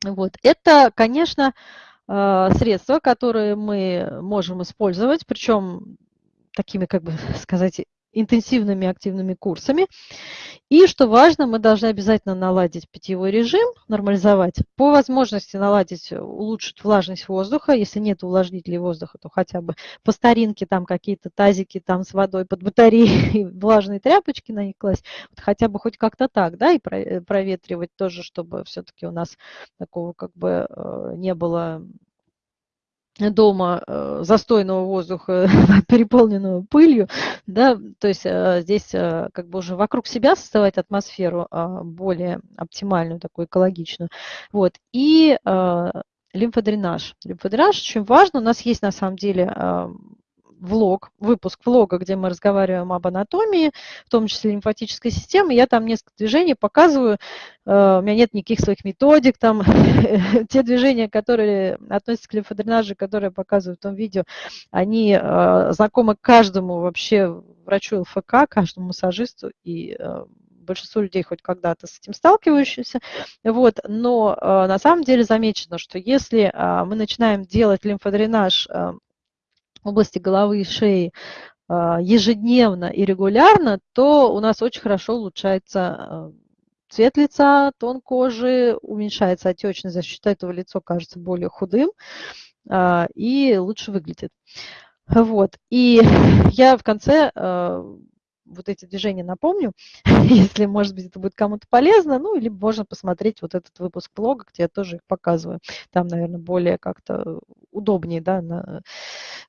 вот, это, конечно, э, средства, которые мы можем использовать, причем такими, как бы <laughs> сказать, интенсивными активными курсами. И, что важно, мы должны обязательно наладить питьевой режим, нормализовать. По возможности наладить, улучшить влажность воздуха. Если нет увлажнителей воздуха, то хотя бы по старинке там какие-то тазики там с водой под батареей, <laughs> влажные тряпочки на них класть. Вот хотя бы хоть как-то так, да, и проветривать тоже, чтобы все-таки у нас такого как бы э, не было дома э, застойного воздуха, <laughs> переполненного пылью, да, то есть э, здесь э, как бы уже вокруг себя создавать атмосферу а, более оптимальную, такую экологичную. Вот. И лимфодренаж. Лимфодренаж очень важно. У нас есть на самом деле влог, выпуск влога, где мы разговариваем об анатомии, в том числе лимфатической системы. Я там несколько движений показываю. Э, у меня нет никаких своих методик. Там <laughs> те движения, которые относятся к лимфодренажу, которые я показываю в том видео, они э, знакомы каждому вообще врачу ЛФК, каждому массажисту и э, большинство людей хоть когда-то с этим сталкивающиеся. Вот. Но на самом деле замечено, что если мы начинаем делать лимфодренаж области головы и шеи а, ежедневно и регулярно, то у нас очень хорошо улучшается а, цвет лица, тон кожи, уменьшается отечность, за счет этого лицо кажется более худым а, и лучше выглядит. Вот. И <laughs> я в конце вот эти движения напомню, <laughs> если, может быть, это будет кому-то полезно, ну, или можно посмотреть вот этот выпуск блога, где я тоже их показываю. Там, наверное, более как-то удобнее, да, на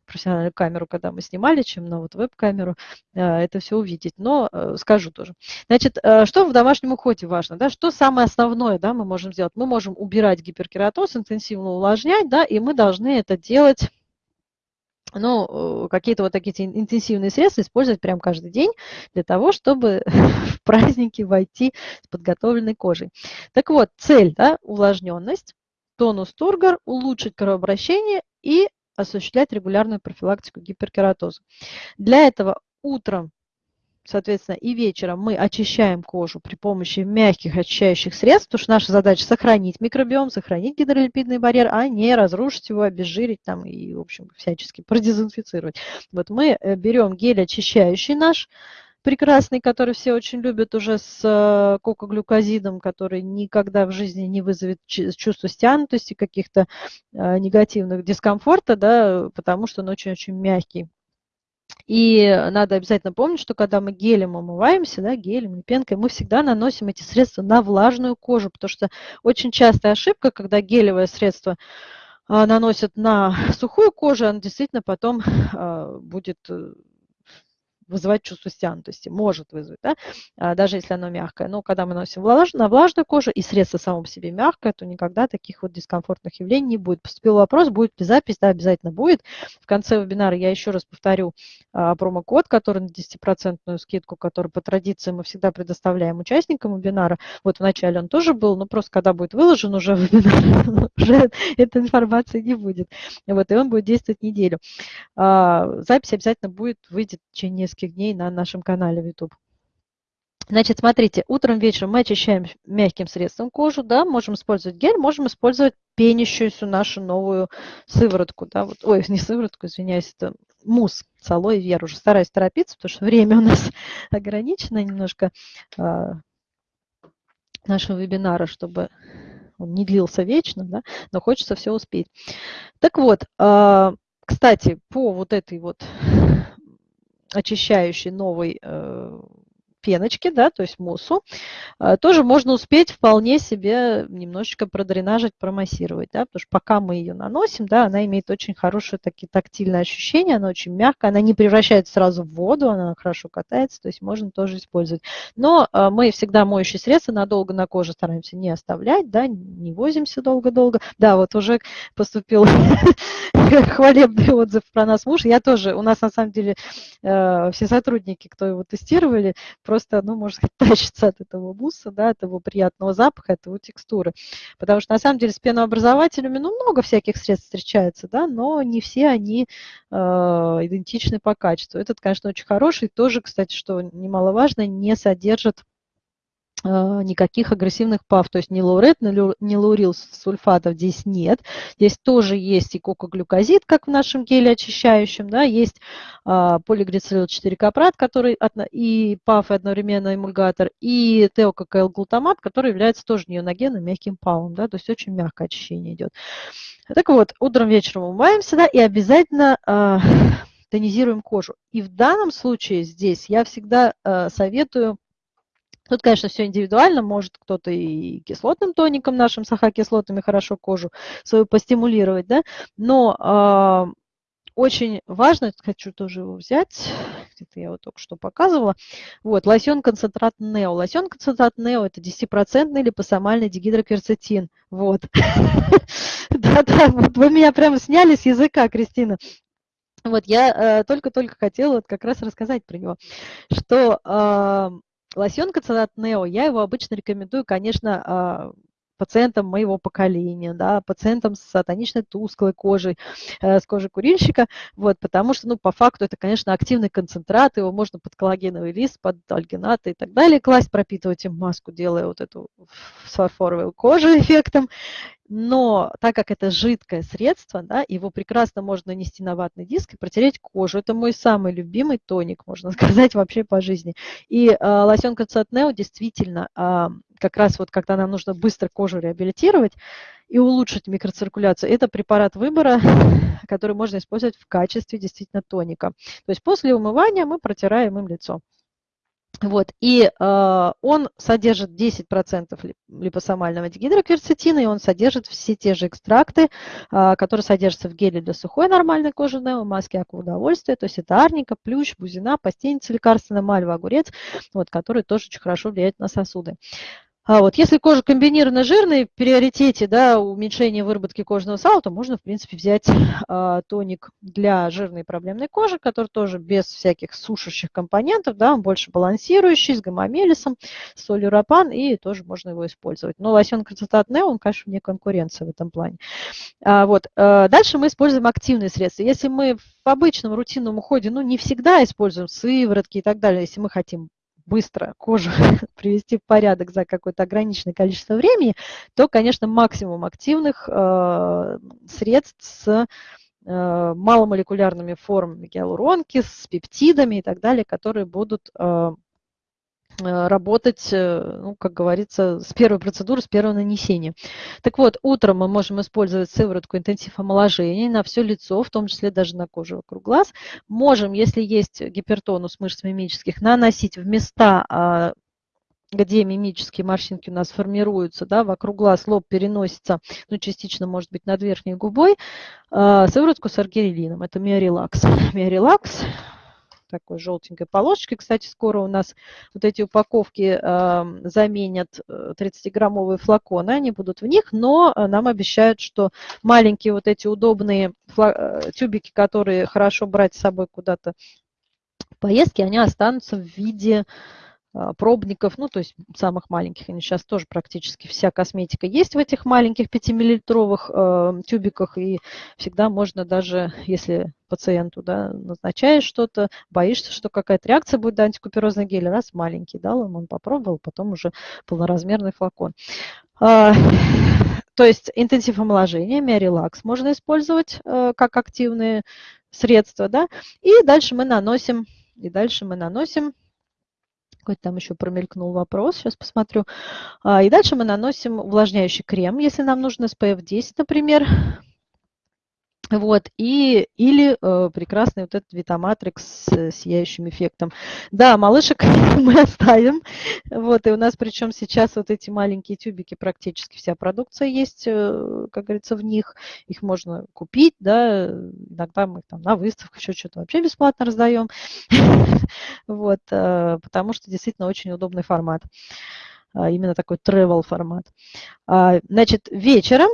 профессиональную камеру, когда мы снимали, чем на вот веб-камеру, э, это все увидеть. Но э, скажу тоже. Значит, э, что в домашнем уходе важно, да, что самое основное, да, мы можем сделать? Мы можем убирать гиперкератоз, интенсивно увлажнять, да, и мы должны это делать ну, какие-то вот такие интенсивные средства использовать прям каждый день для того, чтобы <laughs> в праздники войти с подготовленной кожей. Так вот, цель, да, увлажненность, тонус тургор, улучшить кровообращение и осуществлять регулярную профилактику гиперкератоза. Для этого утром соответственно, и вечером мы очищаем кожу при помощи мягких очищающих средств, потому что наша задача сохранить микробиом, сохранить гидролипидный барьер, а не разрушить его, обезжирить там и, в общем, всячески продезинфицировать. Вот мы э, берем гель очищающий наш, прекрасный, который все очень любят уже с э, кокоглюкозидом, который никогда в жизни не вызовет чувство стянутости, каких-то э, негативных дискомфорта, да, потому что он очень-очень мягкий. И надо обязательно помнить, что когда мы гелем умываемся, да, гелем или пенкой, мы всегда наносим эти средства на влажную кожу, потому что очень частая ошибка, когда гелевое средство а, наносят на <laughs> сухую кожу, оно действительно потом а, будет э, вызывать чувство стянутости, может вызвать, да, а, даже если оно мягкое. Но когда мы носим влаж, на влажную кожу и средство само по себе мягкое, то никогда таких вот дискомфортных явлений не будет. Поступил вопрос, будет ли запись? Да, обязательно будет. В конце вебинара я еще раз повторю а, промокод, который на 10% скидку, который по традиции мы всегда предоставляем участникам вебинара. Вот вначале он тоже был, но просто когда будет выложен уже <laughs> вебинар, уже этой информации не будет. Вот, и он будет действовать неделю. А, запись обязательно будет, выйдет в течение нескольких дней на нашем канале в YouTube. Значит, смотрите, утром, вечером мы очищаем мягким средством кожу, да, можем использовать гель, можем использовать пенящуюся нашу новую сыворотку, да, вот, ой, <laughs> не сыворотку, извиняюсь, это мусс с алоэ вера. Уже стараюсь торопиться, потому что время у нас <laughs> ограничено немножко а, нашего вебинара, чтобы он не длился вечно, да, но хочется все успеть. Так вот, а, кстати, по вот этой вот очищающей новой э, пеночки, да, то есть муссу, а, тоже можно успеть вполне себе немножечко продренажить, промассировать, да, потому что пока мы ее наносим, да, она имеет очень хорошее такие тактильное ощущение, она очень мягкая, она не превращается сразу в воду, она хорошо катается, то есть можно тоже использовать. Но а, мы всегда моющие средства надолго на коже стараемся не оставлять, да, не возимся долго-долго. Да, вот уже поступил <laughs> <laughs> хвалебный отзыв про нас муж. Я тоже, у нас на самом деле э, все сотрудники, кто его тестировали, просто, ну, можно сказать, <laughs> тащится от этого мусса, да, от его приятного запаха, от его текстуры. Потому что, на самом деле, с пенообразователями, ну, много всяких средств встречается, да, но не все они э, идентичны по качеству. Этот, конечно, очень хороший, тоже, кстати, что немаловажно, не содержит никаких агрессивных ПАВ, то есть ни лаурет, ни лаурил сульфатов здесь нет. Здесь тоже есть и кокоглюкозид, как в нашем геле очищающем, да, есть а, полиглицерил 4-капрат, который и ПАВ, и одновременно эмульгатор, и теококайл-глутамат, который является тоже неоногенным мягким ПАВом, да, то есть очень мягкое очищение идет. Так вот, утром, вечером умываемся, да, и обязательно а, тонизируем кожу. И в данном случае здесь я всегда а, советую Тут, конечно, все индивидуально. Может кто-то и кислотным тоником нашим, сахокислотами хорошо кожу свою постимулировать, да. Но э, очень важно, хочу тоже его взять, где-то я его только что показывала. Вот, лосьон концентрат Нео. Лосьон концентрат Нео – это 10% липосомальный дигидрокверцетин. Вот. <laughs> Да-да, вы меня прямо сняли с языка, Кристина. Вот я э, только-только хотела вот как раз рассказать про него, что э, Лосьон Коценат Нео, я его обычно рекомендую, конечно, а, пациентам моего поколения, да, пациентам с атоничной тусклой кожей, э, с кожей курильщика, вот, потому что, ну, по факту это, конечно, активный концентрат, его можно под коллагеновый лист, под альгинаты и так далее класть, пропитывать им маску, делая вот эту фарфоровую кожу <laughs> эффектом, но так как это жидкое средство, да, его прекрасно можно нанести на ватный диск и протереть кожу. Это мой самый любимый тоник, <laughs> можно сказать, вообще по жизни. И э, лосьон Концертнео действительно, э, как раз вот когда нам нужно быстро кожу реабилитировать и улучшить микроциркуляцию, это препарат выбора, <laughs> который можно использовать в качестве действительно тоника. То есть после умывания мы протираем им лицо. Вот, и э, он содержит 10% липосомального дигидрокверцетина, и он содержит все те же экстракты, э, которые содержатся в геле для сухой нормальной кожи, в маске акваудовольствия, то есть это арника, плющ, бузина, постельница лекарственная, мальва, огурец, вот, которые тоже очень хорошо влияют на сосуды. А вот если кожа комбинированно жирная, в приоритете да, уменьшения выработки кожного сала, то можно, в принципе, взять а, тоник для жирной проблемной кожи, который тоже без всяких сушащих компонентов, да, он больше балансирующий, с гомомелисом, с солью рапан, и тоже можно его использовать. Но лосьон Красотат Нео, он, конечно, вне конкуренции в этом плане. А, вот. А, дальше мы используем активные средства. Если мы в обычном рутинном уходе, ну, не всегда используем сыворотки и так далее, если мы хотим быстро кожу <laughs> привести в порядок за какое-то ограниченное количество времени, то, конечно, максимум активных э, средств с э, маломолекулярными формами гиалуронки, с пептидами и так далее, которые будут э, работать, э, ну, как говорится, с первой процедуры, с первого нанесения. Так вот, утром мы можем использовать сыворотку интенсив омоложения на все лицо, в том числе даже на кожу вокруг глаз. Можем, если есть гипертонус мышц мимических, наносить в места а, где мимические морщинки у нас формируются, да, вокруг глаз лоб переносится, ну, частично, может быть, над верхней губой, а, сыворотку с аргирелином, это миорелакс. Миорелакс такой желтенькой полосочкой. Кстати, скоро у нас вот эти упаковки э, заменят 30-граммовые флаконы, они будут в них, но нам обещают, что маленькие вот эти удобные тюбики, которые хорошо брать с собой куда-то в поездке, они останутся в виде пробников, ну, то есть самых маленьких, они сейчас тоже практически вся косметика есть в этих маленьких 5-миллилитровых э, тюбиках, и всегда можно даже, если пациенту да, назначаешь что-то, боишься, что какая-то реакция будет на антикуперозный гель, раз маленький дал ему, он попробовал, потом уже полноразмерный флакон. А, <laughs> то есть интенсив омоложения, миорелакс можно использовать э, как активные средства, да, и дальше мы наносим, и дальше мы наносим какой-то там еще промелькнул вопрос, сейчас посмотрю. А, и дальше мы наносим увлажняющий крем, если нам нужен SPF 10, например. Вот, и, или э, прекрасный вот этот Витаматрикс с сияющим эффектом. Да, малышек <laughs> мы оставим. Вот, и у нас причем сейчас вот эти маленькие тюбики, практически вся продукция есть, э, как говорится, в них. Их можно купить, да, иногда мы там на выставках еще что-то вообще бесплатно раздаем. <laughs> Вот, э, потому что действительно очень удобный формат. Именно такой travel формат. А, значит, вечером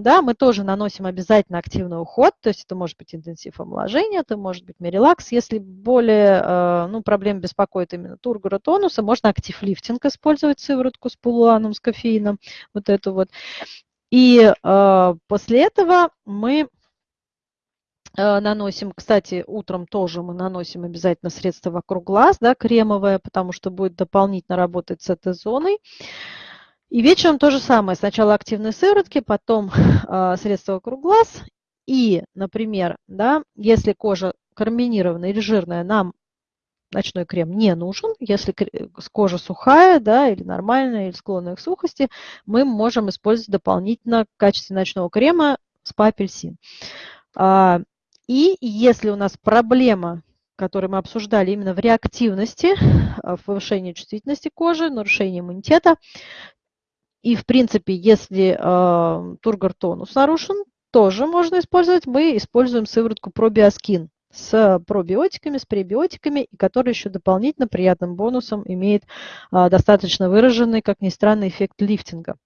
да, мы тоже наносим обязательно активный уход, то есть это может быть интенсив омоложения, это может быть мерилакс. Если более а, ну, проблем беспокоит именно тургора тонуса, можно актив лифтинг использовать, сыворотку с полуаном, с кофеином, вот эту вот. И после этого мы наносим, кстати, утром тоже мы наносим обязательно средство вокруг глаз, да, кремовое, потому что будет дополнительно работать с этой зоной. И вечером то же самое. Сначала активные сыворотки, потом <laughs> э, средство вокруг глаз. И, например, да, если кожа карминированная или жирная, нам ночной крем не нужен. Если кожа сухая да, или нормальная, или склонная к сухости, мы можем использовать дополнительно в качестве ночного крема спа-апельсин. И если у нас проблема, которую мы обсуждали именно в реактивности, в повышении чувствительности кожи, нарушении иммунитета, и в принципе, если э, тургор тонус нарушен, тоже можно использовать. Мы используем сыворотку пробиоскин с пробиотиками, с пребиотиками, и который еще дополнительно приятным бонусом имеет э, достаточно выраженный, как ни странно, эффект лифтинга.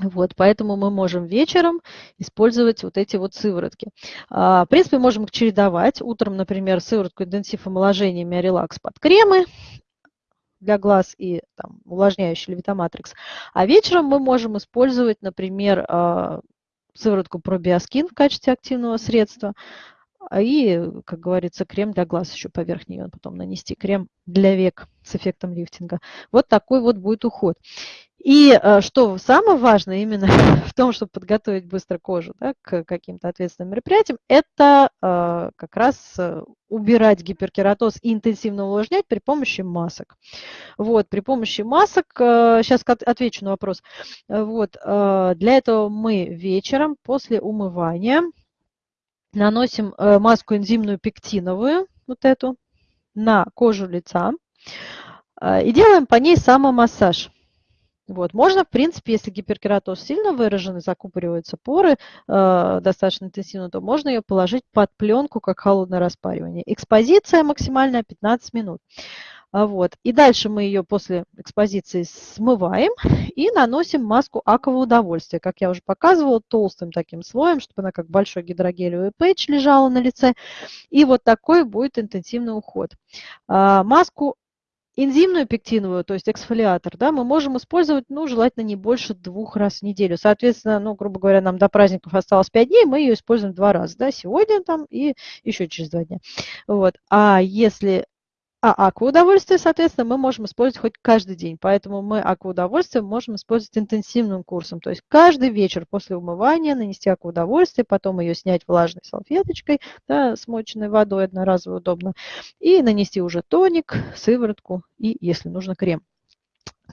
Вот, поэтому мы можем вечером использовать вот эти вот сыворотки. А, в принципе, можем их чередовать. Утром, например, сыворотку интенсив омоложения Миорелакс под кремы для глаз и там, увлажняющий левитоматрикс. А вечером мы можем использовать, например, а, сыворотку пробиоскин в качестве активного средства, и, как говорится, крем для глаз еще поверх нее, потом нанести крем для век с эффектом лифтинга. Вот такой вот будет уход. И э, что самое важное именно <laughs> в том, чтобы подготовить быстро кожу да, к каким-то ответственным мероприятиям, это э, как раз э, убирать гиперкератоз и интенсивно увлажнять при помощи масок. Вот, при помощи масок, сейчас отвечу на вопрос. Вот, для этого мы вечером после умывания наносим маску энзимную пектиновую, вот эту, на кожу лица и делаем по ней самомассаж. Вот. Можно, в принципе, если гиперкератоз сильно выражен и закупориваются поры э, достаточно интенсивно, то можно ее положить под пленку, как холодное распаривание. Экспозиция максимальная 15 минут. А вот. И дальше мы ее после экспозиции смываем и наносим маску акового удовольствия. Как я уже показывала, толстым таким слоем, чтобы она как большой гидрогелевый пэтч лежала на лице. И вот такой будет интенсивный уход. А, маску Энзимную пектиновую, то есть эксфолиатор, да, мы можем использовать, ну, желательно не больше двух раз в неделю. Соответственно, ну, грубо говоря, нам до праздников осталось 5 дней, мы ее используем два раза, да, сегодня там и еще через два дня. Вот. А если а акваудовольствие, соответственно, мы можем использовать хоть каждый день. Поэтому мы акваудовольствие можем использовать интенсивным курсом. То есть каждый вечер после умывания нанести акваудовольствие, потом ее снять влажной салфеточкой, да, смоченной водой одноразово удобно, и нанести уже тоник, сыворотку и, если нужно, крем.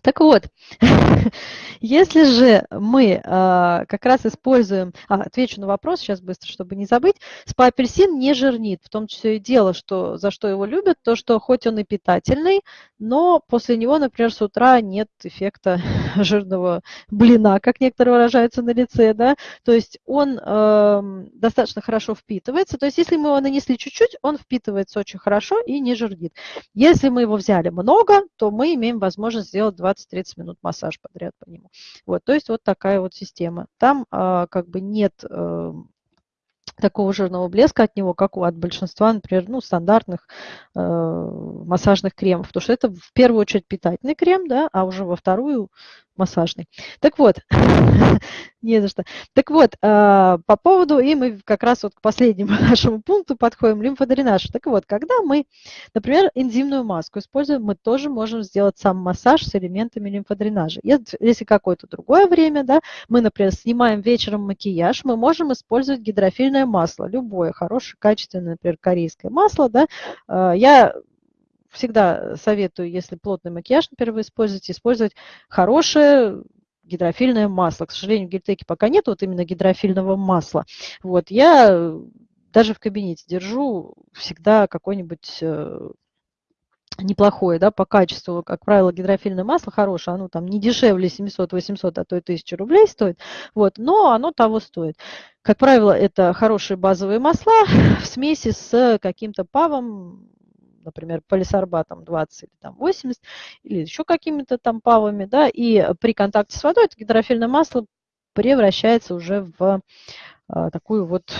Так вот, <laughs> если же мы а, как раз используем, а, отвечу на вопрос сейчас быстро, чтобы не забыть, спа-апельсин не жирнит, в том числе и дело, что, за что его любят, то, что хоть он и питательный, но после него, например, с утра нет эффекта <laughs> жирного блина, как некоторые выражаются на лице, да, то есть он э, достаточно хорошо впитывается, то есть если мы его нанесли чуть-чуть, он впитывается очень хорошо и не жирнит. Если мы его взяли много, то мы имеем возможность сделать 20-30 минут массаж подряд по нему. Вот, то есть вот такая вот система. Там э, как бы нет... Э, такого жирного блеска от него, как у от большинства, например, ну, стандартных э, массажных кремов. Потому что это в первую очередь питательный крем, да, а уже во вторую массажный. Так вот, <laughs> не за что. Так вот, а, по поводу, и мы как раз вот к последнему <laughs> нашему пункту подходим, лимфодренаж. Так вот, когда мы, например, энзимную маску используем, мы тоже можем сделать сам массаж с элементами лимфодренажа. Если какое-то другое время, да, мы, например, снимаем вечером макияж, мы можем использовать гидрофильное масло, любое хорошее, качественное, например, корейское масло, да. А, я всегда советую, если плотный макияж, например, вы используете, использовать хорошее гидрофильное масло. К сожалению, в гельтеке пока нет вот именно гидрофильного масла. Вот, я даже в кабинете держу всегда какой-нибудь э, неплохое, да, по качеству, как правило, гидрофильное масло хорошее, оно там не дешевле 700-800, а то и 1000 рублей стоит, вот, но оно того стоит. Как правило, это хорошие базовые масла в смеси с каким-то павом, например, полисорбатом 20 или там 80, или еще какими-то там павами, да, и при контакте с водой это гидрофильное масло превращается уже в а, такую вот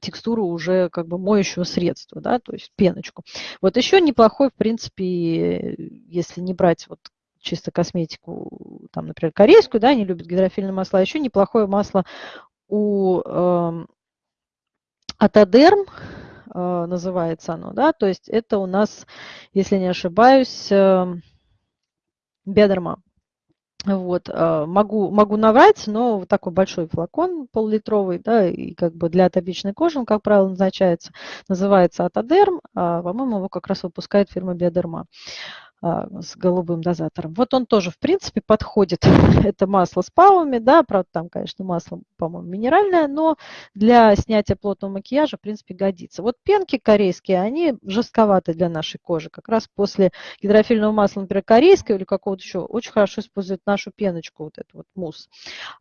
текстуру уже как бы моющего средства, да, то есть пеночку. Вот еще неплохой, в принципе, если не брать вот чисто косметику, там, например, корейскую, да, они любят гидрофильные масла, еще неплохое масло у э, Атодерм, Э, называется оно, да, то есть это у нас, если не ошибаюсь, эм, бедерма. Вот, э, могу, могу наврать, но вот такой большой флакон пол-литровый, да, и как бы для атопичной кожи он, как правило, назначается, называется Атодерм, а, по-моему, его как раз выпускает фирма Биодерма. А, с голубым дозатором. Вот он тоже, в принципе, подходит. <laughs> Это масло с павами, да, правда, там, конечно, масло, по-моему, минеральное, но для снятия плотного макияжа, в принципе, годится. Вот пенки корейские, они жестковаты для нашей кожи. Как раз после гидрофильного масла, например, корейского или какого-то еще, очень хорошо используют нашу пеночку, вот эту вот мусс.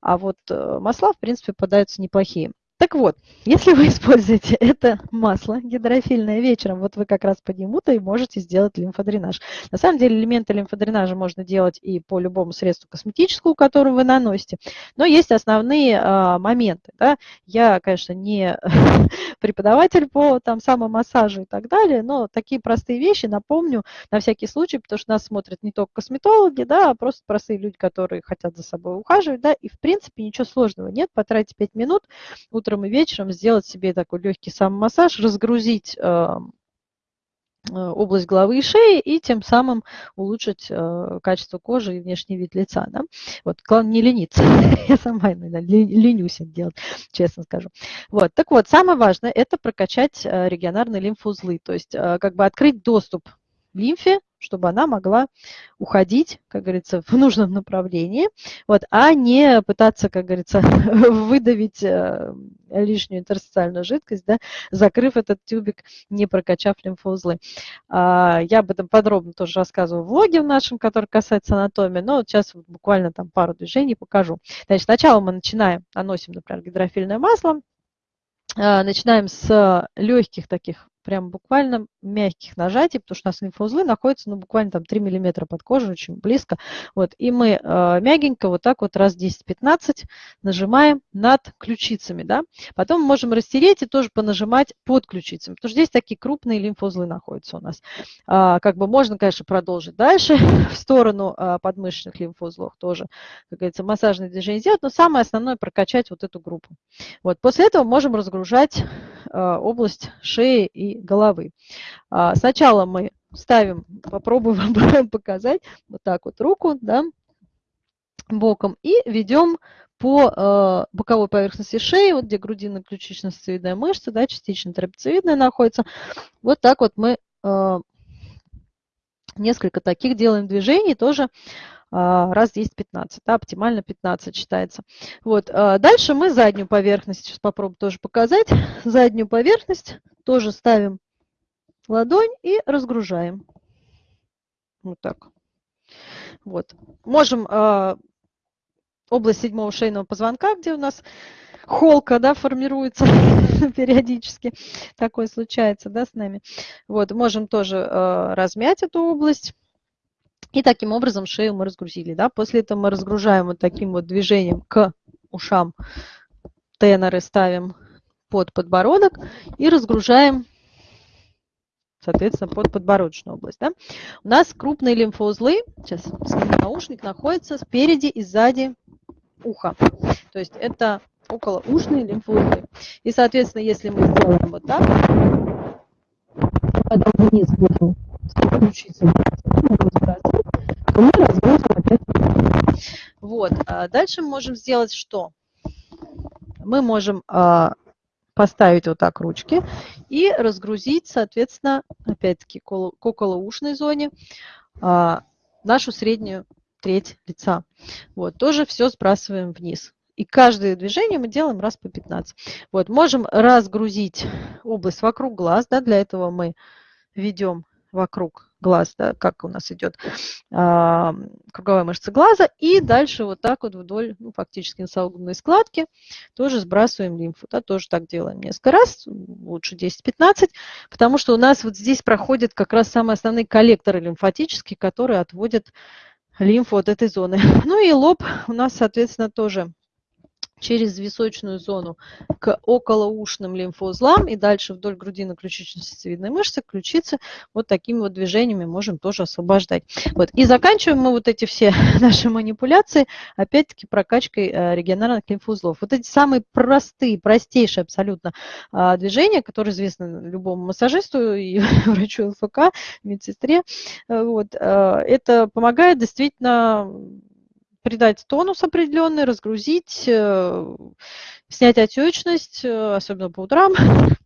А вот э, масла, в принципе, попадаются неплохие. Так вот, если вы <laughs> используете это масло гидрофильное вечером, вот вы как раз по нему-то и можете сделать лимфодренаж. На самом деле элементы лимфодренажа можно делать и по любому средству косметическому, которое вы наносите, но есть основные а, моменты. Да? Я, конечно, не <laughs> преподаватель по там, самомассажу и так далее, но такие простые вещи напомню на всякий случай, потому что нас смотрят не только косметологи, да, а просто простые люди, которые хотят за собой ухаживать, да, и в принципе ничего сложного нет, потратить 5 минут утром утром и вечером сделать себе такой легкий самомассаж, разгрузить эм, э, область головы и шеи и тем самым улучшить э, качество кожи и внешний вид лица. Да? Вот, главное не лениться. <laughs> Я сама иногда ленюсь это делать, честно скажу. Вот, так вот, самое важное – это прокачать э, регионарные лимфоузлы, то есть как бы открыть доступ лимфе, чтобы она могла уходить, как говорится, в нужном направлении, вот, а не пытаться, как говорится, <laughs> выдавить э, лишнюю интерстициальную жидкость, да, закрыв этот тюбик, не прокачав лимфоузлы. А, я об этом подробно тоже рассказываю в влоге в нашем, который касается анатомии, но вот сейчас буквально там пару движений покажу. Значит, сначала мы начинаем, наносим, например, гидрофильное масло, а, начинаем с легких таких прям буквально мягких нажатий, потому что у нас лимфоузлы находятся ну, буквально там 3 мм под кожей, очень близко. Вот, и мы э, мягенько вот так вот раз 10-15 нажимаем над ключицами. Да? Потом мы можем растереть и тоже понажимать под ключицами, потому что здесь такие крупные лимфоузлы находятся у нас. А, как бы можно, конечно, продолжить дальше <laughs> в сторону а, подмышечных лимфоузлов тоже, как говорится, массажные движения сделать, но самое основное прокачать вот эту группу. Вот, после этого можем разгружать а, область шеи и головы. А, сначала мы ставим, попробуем <laughs> показать, вот так вот руку, да, боком, и ведем по э, боковой поверхности шеи, вот где грудино-ключично-сцевидная мышца, да, частично трапециевидная находится. Вот так вот мы э, несколько таких делаем движений, тоже э, раз 10-15, да, оптимально 15 считается. Вот, э, дальше мы заднюю поверхность, сейчас попробую тоже показать, <laughs> заднюю поверхность тоже ставим ладонь и разгружаем. Вот так. Вот. Можем э, область седьмого шейного позвонка, где у нас холка, да, формируется <laughs> периодически. Такое случается, да, с нами. Вот, можем тоже э, размять эту область. И таким образом шею мы разгрузили, да. После этого мы разгружаем вот таким вот движением к ушам. Теноры ставим под подбородок и разгружаем соответственно, под подбородочную область. Да? У нас крупные лимфоузлы, сейчас наушник, находится спереди и сзади уха. То есть это околоушные лимфоузлы. И, соответственно, если мы сделаем вот так, потом вниз будем включиться, то мы разгрузим опять. Вот. А дальше мы можем сделать что? Мы можем а, поставить вот так ручки и разгрузить, соответственно, опять-таки к околоушной зоне а, нашу среднюю треть лица. Вот, тоже все сбрасываем вниз. И каждое движение мы делаем раз по 15. Вот, можем разгрузить область вокруг глаз, да, для этого мы ведем вокруг глаз, да, как у нас идет а, круговая мышца глаза, и дальше вот так вот вдоль, ну, фактически носогубной складки тоже сбрасываем лимфу, да, тоже так делаем несколько раз, лучше 10-15, потому что у нас вот здесь проходят как раз самые основные коллекторы лимфатические, которые отводят лимфу от этой зоны. <laughs> Ну и лоб у нас, соответственно, тоже через височную зону к околоушным лимфоузлам и дальше вдоль грудино-ключично-сосцевидной мышцы, ключицы, вот такими вот движениями можем тоже освобождать. Вот. И заканчиваем мы вот эти все <laughs> наши манипуляции, опять-таки, прокачкой э, регионарных лимфоузлов. Вот эти самые простые, простейшие абсолютно а, движения, которые известны любому массажисту и <laughs> врачу ЛФК, медсестре, э, вот, э, это помогает действительно придать тонус определенный, разгрузить, э, снять отечность, э, особенно по утрам, <laughs>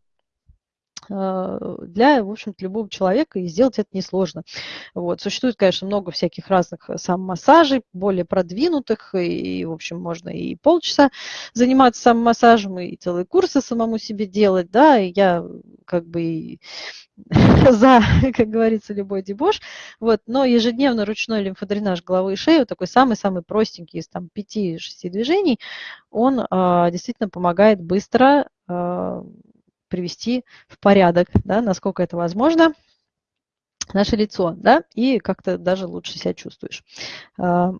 для, в общем-то, любого человека, и сделать это несложно. Вот. Существует, конечно, много всяких разных самомассажей, более продвинутых, и, в общем, можно и полчаса заниматься самомассажем, и целые курсы самому себе делать, да, и я как бы <laughs> за, как говорится, любой дебош. Вот. Но ежедневно ручной лимфодренаж головы и шеи, вот такой самый-самый простенький из там 5-6 движений, он а, действительно помогает быстро а, привести в порядок, да, насколько это возможно, наше лицо, да, и как-то даже лучше себя чувствуешь. А,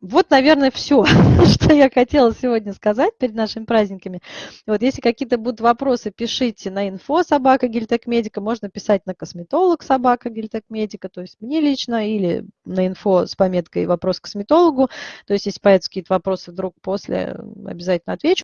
вот, наверное, все, <laughs> что я хотела сегодня сказать перед нашими праздниками. Вот, если какие-то будут вопросы, пишите на инфо собака Гильтекмедика, можно писать на косметолог собака Гильтекмедика, то есть мне лично, или на инфо с пометкой вопрос к косметологу. То есть, если появятся какие-то вопросы вдруг после, обязательно отвечу.